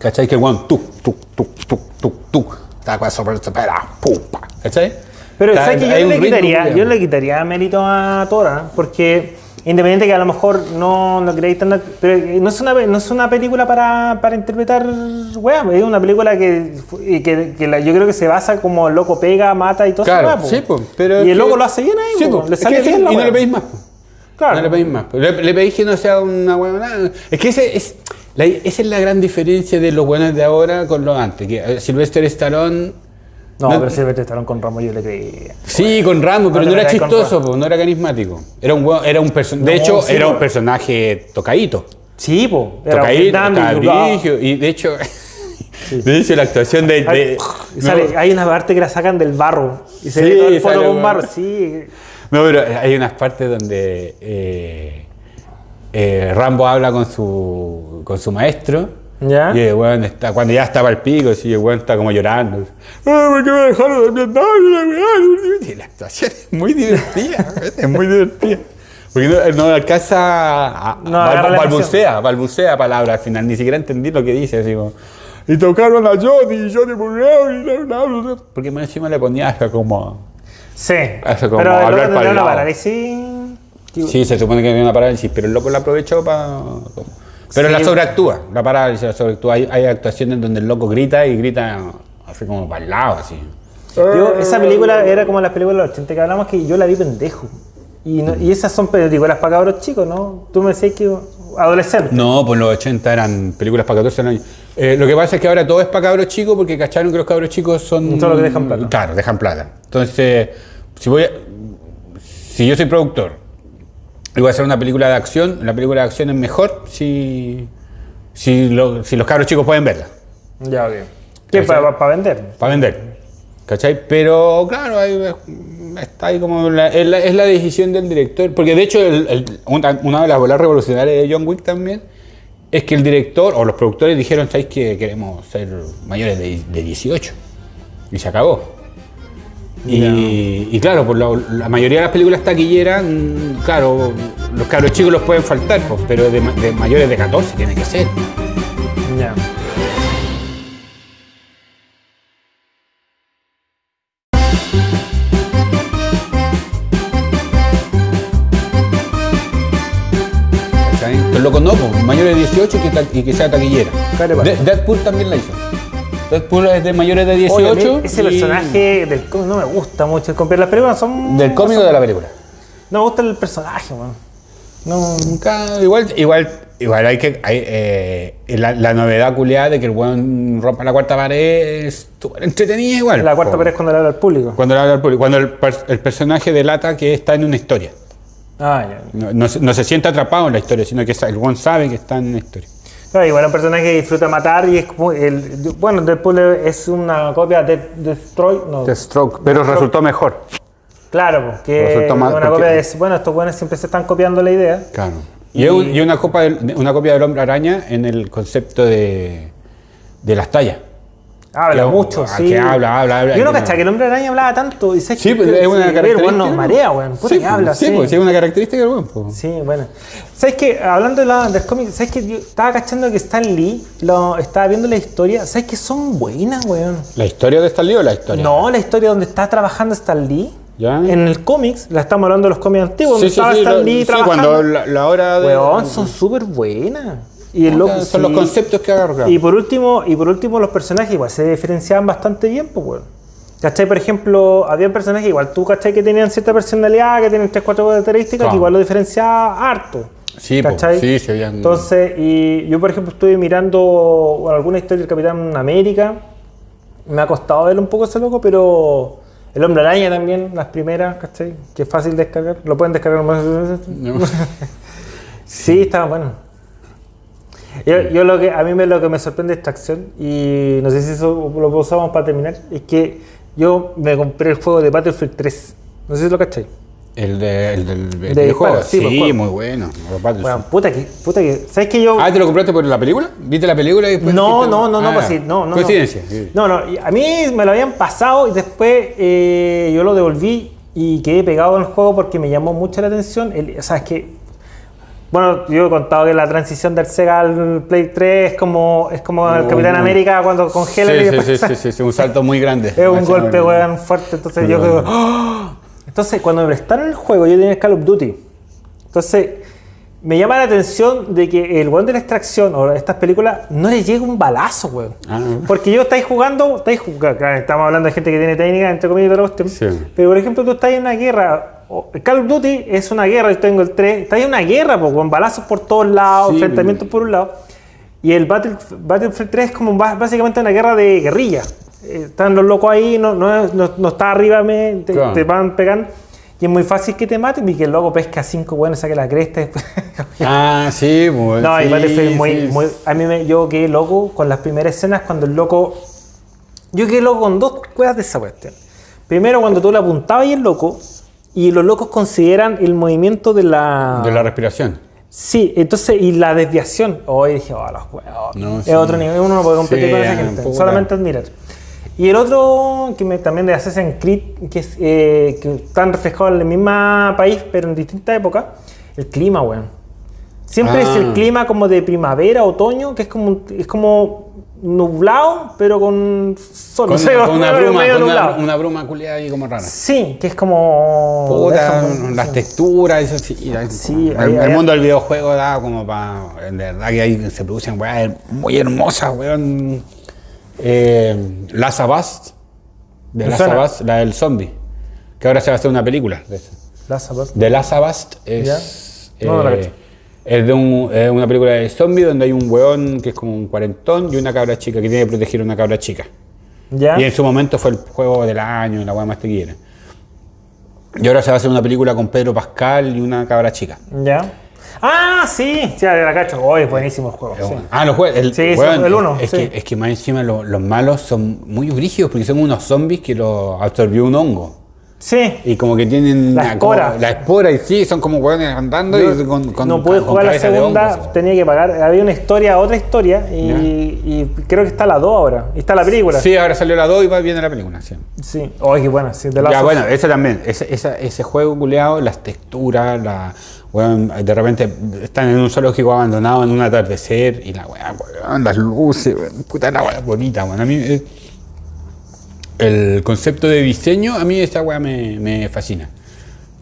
¿Cachai? Que bueno, tú, tú, tú, tú, tú, tú. Está con eso, pero se pega, pum, pa. ¿Cachai? Pero ¿sabes que yo le quitaría, yo le quitaría mérito a Tora, porque independiente que a lo mejor no lo creéis tan, pero no es una no es una película para, para interpretar weá, es una película que, que, que la- yo creo que se basa como el loco pega, mata y todo eso. Claro, sí, po, pero y el que- loco lo hace bien ahí, Sí, po, le sale bien la Y no weá. le pedís más. Claro. No le pedís más. Le, le pedís que no sea una huevonada. Es que ese es, la- esa es la gran diferencia de los buenos de ahora con los antes. Que eh, Sylvester Stallone. No, No- pero Silvestre Stallone con Ramos yo le creía. Sí, con Rambo, pero te no era chistoso, po, no era carismático. Era un, era un perso- De No, hecho, sí, era un personaje tocadito. Sí, po. Era Tocadito, cabrigio. Y de hecho, de hecho, la actuación de. Hay, de- sale- no, hay una parte que la sacan del barro y se Sí, ve todo el sale con un- barro. Sí, No, pero hay unas partes donde eh, eh, Rambo habla con su, con su maestro ¿Ya? Y el weón está, cuando ya estaba al pico, sí, el weón está como llorando. ¡Ah, ¿por qué me dejaron de Vietnam? Y la actuación es muy divertida, es muy divertida. Porque no, no alcanza a, No la balbucea, balbucea palabras al final, ni siquiera entendí lo que dice, así como, y tocaron a Johnny, y Johnny murió, y bla, bla, bla, bla". porque más encima le ponía hasta como, Sí. Hace como Pero hablar luego para el una sí, se supone que había una parálisis, pero el loco la aprovechó para... Pero Sí. la sobreactúa, la parálisis la sobreactúa, hay, hay actuaciones donde el loco grita y grita así como para el lado, así. Yo, esa película era como las películas de los 80 que hablamos que yo la vi pendejo. Y, no- y esas son películas para cabros chicos, ¿no? Tú me decías que adolescentes. No, pues los 80 eran películas para 14 años. Eh, lo que pasa es que ahora todo es para cabros chicos porque cacharon que los cabros chicos son. Son los que dejan plata. Claro, dejan plata. Entonces, si voy a- si yo soy productor y voy a hacer una película de acción, la película de acción es mejor si, si, lo- si los cabros chicos pueden verla. Ya, ok. ¿Qué? ¿Para, para vender? Para vender. ¿Cachai? Pero claro, ahí está ahí como la, es, la, es la decisión del director. Porque de hecho, el- el- una, una de las bolas revolucionarias de John Wick también es que el director o los productores dijeron, ¿sabéis que queremos ser mayores de, de 18? Y se acabó. Y, y claro, por la, la mayoría de las películas taquilleras, mm, claro, los cabros chicos los pueden faltar, pues, pero de, ma- de mayores de 14 tiene que ser. Ya. ¿Cachai? Pero loco no, pues, mayores de 18 y que, y que sea taquillera. Deadpool también la hizo. Deadpool es de mayores de 18. Oye, mí ese y- personaje del cómic no me gusta mucho. Las películas son. ¿Del cómic o de la película? No me gusta el personaje, weón. No. Nunca- igual, igual, igual hay que. Hay, eh, la, la novedad culiada de que el weón rompa la cuarta pared es entretenida igual. La cuarta pared es cuando le habla al público. Cuando le habla al público. Cuando el, el personaje delata que está en una historia. Ah, ya. No, no se- no se siente atrapado en la historia, sino que el weón sabe que está en una historia. Claro, igual un personaje que disfruta matar y es como el. Bueno, Deadpool es una copia de Destroy. No, Stroke, pero resultó mejor. claro, porque Resultó más- una porque- copia de. Bueno, estos buenos siempre se están copiando la idea. Claro. Y, una, copa una copia del hombre araña en el concepto de, de las tallas. Habla Que- mucho, sí. que habla, habla, habla, Yo no que cachaba que el hombre araña hablaba tanto. Y sé Sí, que, es una sí, característica. Bueno, nos marea, weón. Puta sí, que habla, sí, sí. pues, sí, es una característica del weón. pues. Sí, bueno. ¿Sabes qué? Hablando de la, del cómic, ¿sabes qué? Yo estaba cachando que Stan Lee, lo, estaba viendo la historia. ¿Sabes qué? Son buenas, weón. ¿La historia de Stan Lee o la historia? No, la historia donde está trabajando StanLee. ¿Ya? En el cómics, la estamos hablando de los cómics antiguos, Sí, donde sí, estaba Stan Lee sí, trabajando. cuando la, la hora de... Weón, son súper buenas. Y el loco, son los sí. conceptos que agarra. Y por último, y por último los personajes igual se diferenciaban bastante bien, pues weón. ¿Cachai? Por ejemplo, había personajes igual, tú cachai que tenían cierta personalidad, que tienen 3, 4 características, Claro. que igual lo diferenciaba harto. Sí, po, ¿cachai? sí, se habían- Entonces, y yo por ejemplo estuve mirando bueno, alguna historia del Capitán América, me ha costado ver un poco ese loco, pero el Hombre Araña también, las primeras, ¿cachai? Que es fácil descargar, lo pueden descargar más. No. Sí, estaba bueno. Yo, yo lo que a mí me, lo que me sorprende de esta acción, y no sé si eso lo usamos para terminar, es que yo me compré el juego de Battlefield 3. No sé si lo cachai. El, de, el del el De videojuego. disparo, sí, Sí, pues, juego. muy bueno. Bueno, puta que, puta que. ¿Sabes que yo.? Ah, ¿te lo compraste por la película? ¿Viste la película y después No, no, no, no, Ah, pues sí, no, no. Coincidencia. No. no, no, a mí me lo habían pasado y después eh, yo lo devolví y quedé pegado en el juego porque me llamó mucho la atención. El, o sea, es que. Bueno, yo he contado que la transición del Sega al Play 3 es como, es como el Uh, Capitán muy- América cuando congela y Sí, sí, después sí, sí, sí, sí, un salto muy grande. Es un golpe, weón, fuerte. Entonces yo quedo. ¡Ah! Entonces, cuando me prestaron el juego, yo tenía el Call of Duty. Entonces, me llama la atención de que el weón de la extracción o estas películas no le llega un balazo, weón. Ah. Porque yo estáis jugando, estáis jugando, claro, estamos hablando de gente que tiene técnica, entre comillas, y todo lo. Sí. Pero por ejemplo, tú estás en una guerra. El Call of Duty es una guerra, yo tengo el 3. Estás en una guerra, po, con balazos por todos lados, Sí, enfrentamientos por un lado. Y el Battle, Battlefield 3 es como básicamente una guerra de guerrilla. Eh, Están los locos ahí, no, no, no, no está arriba, me, te, Claro. te van pegando. Y es muy fácil que te maten y que el loco pesca cinco buenos, saque la cresta. y después- Ah, sí, muy no, sí, Battlefield es muy, sí. muy. A mí me, yo quedé loco con las primeras escenas cuando el loco. Yo quedé loco con dos cosas de esa cuestión. Primero, cuando tú le apuntabas y el loco, y los locos consideran el movimiento de la. De la respiración. Sí, entonces, y la desviación. Hoy dije, oh, los huevos. No, es sí. otro nivel, uno no puede competir Sí, con esa gente. Solamente admirar. Y el otro, que me, también de Assassin's Creed, que, es, eh, que están reflejados en el mismo país, pero en distintas épocas, el clima, weón. Siempre es el Ah. clima como de primavera, otoño, que es como, es como nublado, pero con sol. Con, una bruma, con una, bruma culiada ahí como rara. Sí, que es como... Puta, las texturas, eso sí. Sí, el, mundo del videojuego da como para. En verdad que ahí se producen weas muy hermosas, weón. Eh, de Us, la del zombie. Que ahora se va a hacer una película de Last of Us es. No, no la eh. Es de un- es una película de zombie donde hay un weón que es como un cuarentón y una cabra chica que tiene que proteger a una cabra chica. ¿Ya? Y en su momento fue el juego del año, la weá más tequila. Y ahora se va a hacer una película con Pedro Pascal y una cabra chica. ¿Ya? Ah, sí, sí, la cacho. Oh, es buenísimo el juego. sí. Ah, los juegos. El, Sí, weón, el uno, Es, sí. que, es que más encima lo- los malos son muy brígidos porque son unos zombies que lo absorbió un hongo. Sí. Y como que tienen La como- espora. la espora y sí, son como hueones andando Yo y con, con- no pude con jugar la cabeza de segunda, hongo, tenía que pagar. Había una historia, otra historia, y, creo que está la 2 ahora. Y está la película. Sí, ahora salió la 2 y va viene la película. Sí. Sí. Oh. Sí, de Ya, bueno, eso también, ese, esa- ese juego culeado, las texturas, la, weón, de repente están en un zoológico abandonado en un atardecer y la weá, weón, las luces, weón, puta la weá bonita, weón. A mí eh, el concepto de diseño, a mí esta weá me, me fascina.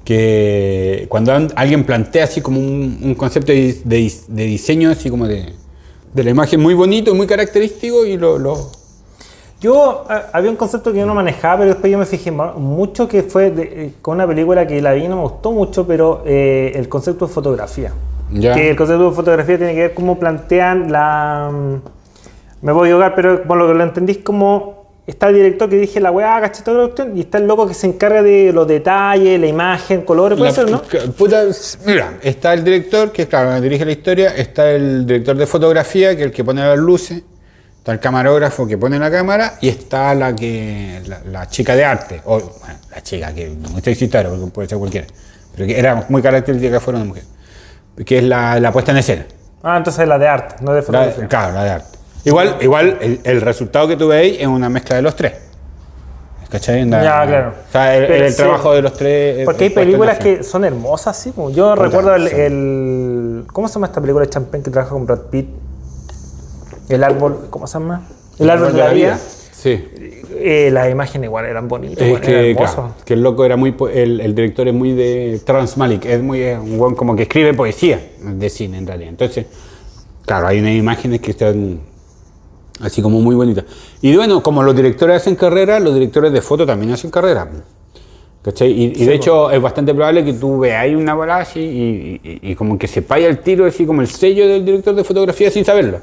Que cuando an- alguien plantea así como un, un concepto de, de- de diseño, así como de, de la imagen muy bonito, muy característico y lo, lo- Yo a- había un concepto que yo no manejaba, pero después yo me fijé mucho que fue eh, con una película que la vi y no me gustó mucho, pero eh, el concepto de fotografía. Ya. Que el concepto de fotografía tiene que ver cómo plantean la. mm, Me voy a equivocar, pero como lo que lo entendís como. Está el director que dije la weá, caché toda la cuestión, y está el loco que se encarga de los detalles, la imagen, colores, puede La ser, ¿no? pu- puta, mira, está el director, que claro, dirige la historia, está el director de fotografía, que es el que pone las luces, está el camarógrafo que pone la cámara, y está la que la, la chica de arte, o bueno, la chica, que no estoy citando, porque puede ser cualquiera, pero que era muy característica que fuera una mujer, que es la, la puesta en escena. Ah, entonces la de arte, no de fotografía. claro, la de arte. Igual, igual el, el resultado que tú veis es una mezcla de los tres. ¿Cachai? Anda- Ya, claro. O sea, el, Pero el sí. trabajo de los tres. eh, Porque hay películas que son hermosas, sí. como Yo recuerdo el, sí. el- ¿Cómo se llama esta película de Champagne que trabaja con Brad Pitt? El árbol. ¿Cómo se llama? El árbol de la vida. Sí. Eh, las imágenes igual eran bonitas. Es eran que, claro, que el loco era muy. El, el director es muy de Trans Malik. Es muy. es un weón como que escribe poesía de cine en realidad. Entonces, claro, hay unas imágenes que están. Así como muy bonitas. Y bueno, como los directores hacen carrera, los directores de foto también hacen carrera. ¿Cachai? Y, y de hecho es bastante probable que tú veáis una bola así y, y- y como que se paya el tiro, así como el sello del director de fotografía sin saberlo.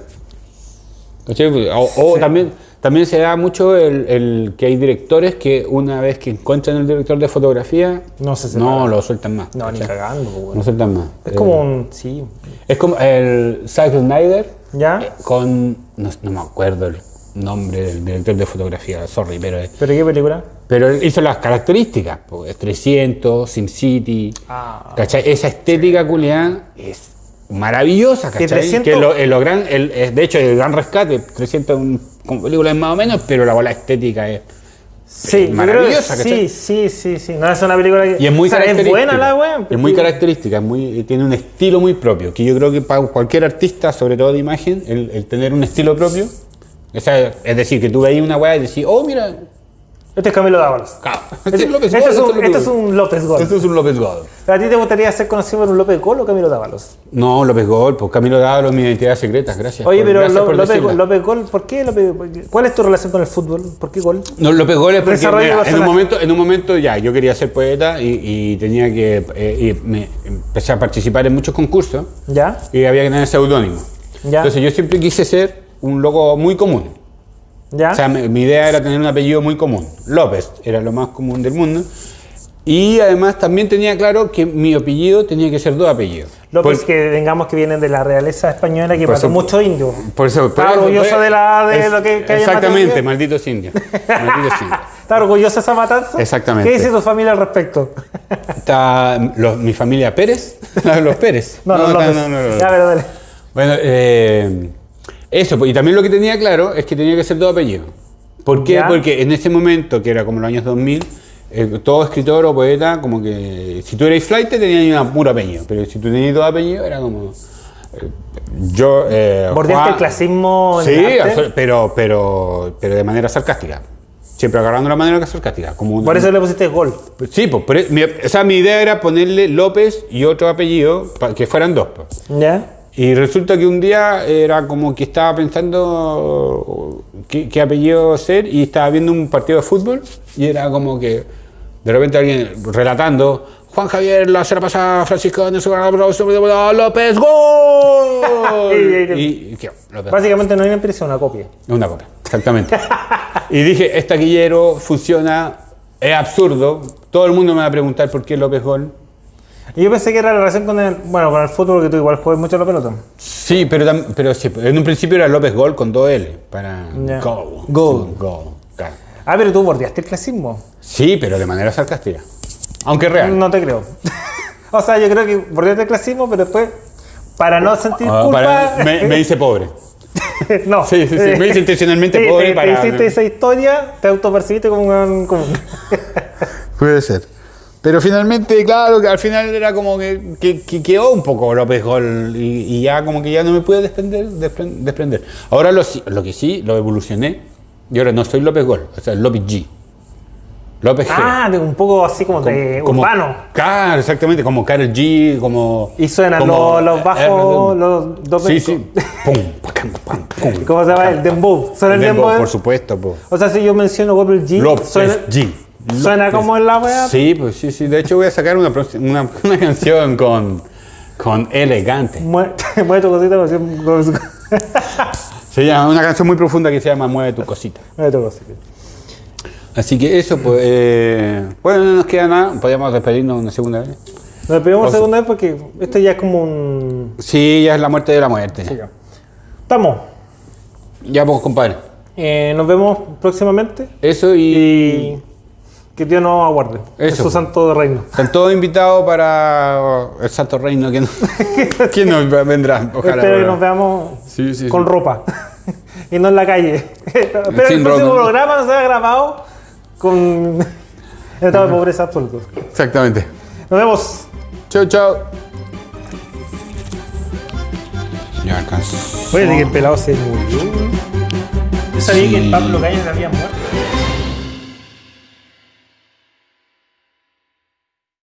¿Cachai? O, o también, también se da mucho el, el que hay directores que una vez que encuentran el director de fotografía, No se no lo sueltan más. No, ni cagando. pues, bueno. No sueltan más. Es Eh, como un. Sí. es como el Zack Snyder ¿Ya? eh, con. No, no me acuerdo el nombre del director de fotografía, sorry, pero. es- ¿Pero qué película? pero él hizo las características, pues, 300, SimCity, Ah. ¿cachai? Esa estética culiada es maravillosa, Que ¿cachai? 300 Que lo, eh, lo gran, el- de hecho, el gran rescate, 300 un- con películas más o menos, pero la bola estética es... Sí, creo que maravillosa, sí, sí, sí, sí. No es una película que. Y es muy o sea, es buena la weá. Es muy característica, es muy, tiene un estilo muy propio, que yo creo que para cualquier artista, sobre todo de imagen, el, el tener un estilo propio, o sea, es decir, que tú veis una weá y decís, oh, mira, Este es Camilo Dávalos. claro, Este, este es López este es un, este López es Gol. un López Gol. Este es un López Gol. ¿A ti te gustaría ser conocido por un López Gol o Camilo Dávalos? No, López Gol, pues Camilo Dávalos, mi identidad secreta, gracias. Oye, por- pero gracias López. López Gol, ¿por qué López ¿Cuál es tu relación con el fútbol? ¿Por qué gol? No, López Gol es porque mira, en, un momento, en un momento ya, yo quería ser poeta y, y tenía que, eh, y me empecé a participar en muchos concursos ¿Ya? y había que tener seudónimo. Ya. Entonces yo siempre quise ser un loco muy común. ¿Ya? O sea, mi, mi idea era tener un apellido muy común. López era lo más común del mundo. Y además también tenía claro que mi apellido tenía que ser dos apellidos. López, Por- que vengamos que vienen de la realeza española que eso- muchos indios. Por eso, por Está orgulloso de la- de lo que- que Exactamente, malditos indios. Malditos indios. ¿Estás orgulloso de esa matanza? Exactamente. ¿Qué dice tu familia al respecto? Está los- mi familia Pérez. los Pérez. No, no, está- no, no, no. Ya, pero dale. Bueno, eh, eso, pues, y también lo que tenía claro es que tenía que ser dos apellidos. ¿Por qué? Ya. Porque en ese momento, que era como los años 2000, eh, todo escritor o poeta, como que si tú eras flight, tenías un puro apellido, pero si tú tenías dos apellidos, era como. eh, yo. Eh, ¿Bordeaste Juan- el clasismo en Sí, el arte? pero, pero, pero de manera sarcástica. Siempre agarrando la manera sarcástica. Como Por eso le pusiste gol. Sí, pues, por mi- o sea, mi idea era ponerle López y otro apellido, para que fueran dos. pues. ¿Ya? Y resulta que un día era como que estaba pensando qué, qué apellido ser y estaba viendo un partido de fútbol y era como que de repente alguien relatando Juan Javier, la semana pasada, Francisco de López, ¡Gol! y, y- ¿qué? López. Básicamente no hay una impresión, una copia. Una copia, exactamente. y dije, este taquillero funciona, es absurdo, todo el mundo me va a preguntar por qué López Gol. Y yo pensé que era la relación con el, bueno, con el fútbol, que tú igual juegas mucho la pelota. Sí, pero, tam- pero sí, en un principio era López Gol con dos L, para. Gol. Sí, Gol, claro. Ah, pero tú bordeaste el clasismo. Sí, pero de manera sarcástica. Aunque real. No te creo. o sea, yo creo que bordeaste el clasismo, pero después, para no sentir Ah, culpa... para- me, me hice pobre. no. Sí, sí, sí, me hice intencionalmente Sí, pobre te, te para- hiciste esa historia, te autopercibiste como un... Como... Puede ser. Pero finalmente, claro, que al final era como que, que- que quedó un poco López Gol y, y ya como que ya no me pude desprender. despren- desprender. Ahora lo, lo que sí, lo evolucioné y ahora no soy López Gol, o sea, López G. López G. ah, de un poco así como de Como- urbano. Claro, exactamente, como Karol G, como... Y suenan como- los, los bajos, eh, los dos Sí, sí. Pum, pam, pum. ¿Cómo se llama? El dembow. ¿Suena el dembow, por supuesto, po. O sea, si yo menciono Google G, López suena, G. suena como en la wea. Sí, pues sí, sí. De hecho voy a sacar una, una, una canción con, con Elegante. Mueve, mueve tu cosita, mueve Se llama una canción muy profunda que se llama Mueve tu cosita. tu cosita. Así que eso, pues, eh, bueno, no nos queda nada. Podríamos despedirnos una segunda vez. Nos despedimos sea- segunda vez porque esto ya es como un... Sí, ya es la muerte de la muerte. Sí, ya. Estamos. Ya, pues, compadre. Eh, nos vemos próximamente Eso y... y que Dios nos aguarde. Eso, su pues. santo reino. Están todos invitados para el Santo Reino que, no, que nos vendrá. Ojalá. Espero que nos veamos Sí, sí, con sí. ropa y no en la calle. Pero Sin el próximo ropa. programa no se ha grabado con en estado de pobreza absoluto. Exactamente. Nos vemos. Chau, chau. Ya alcanzó. Oye, de que el pelado se murió. Yo sabía que el Sí. Pablo Calle había muerto.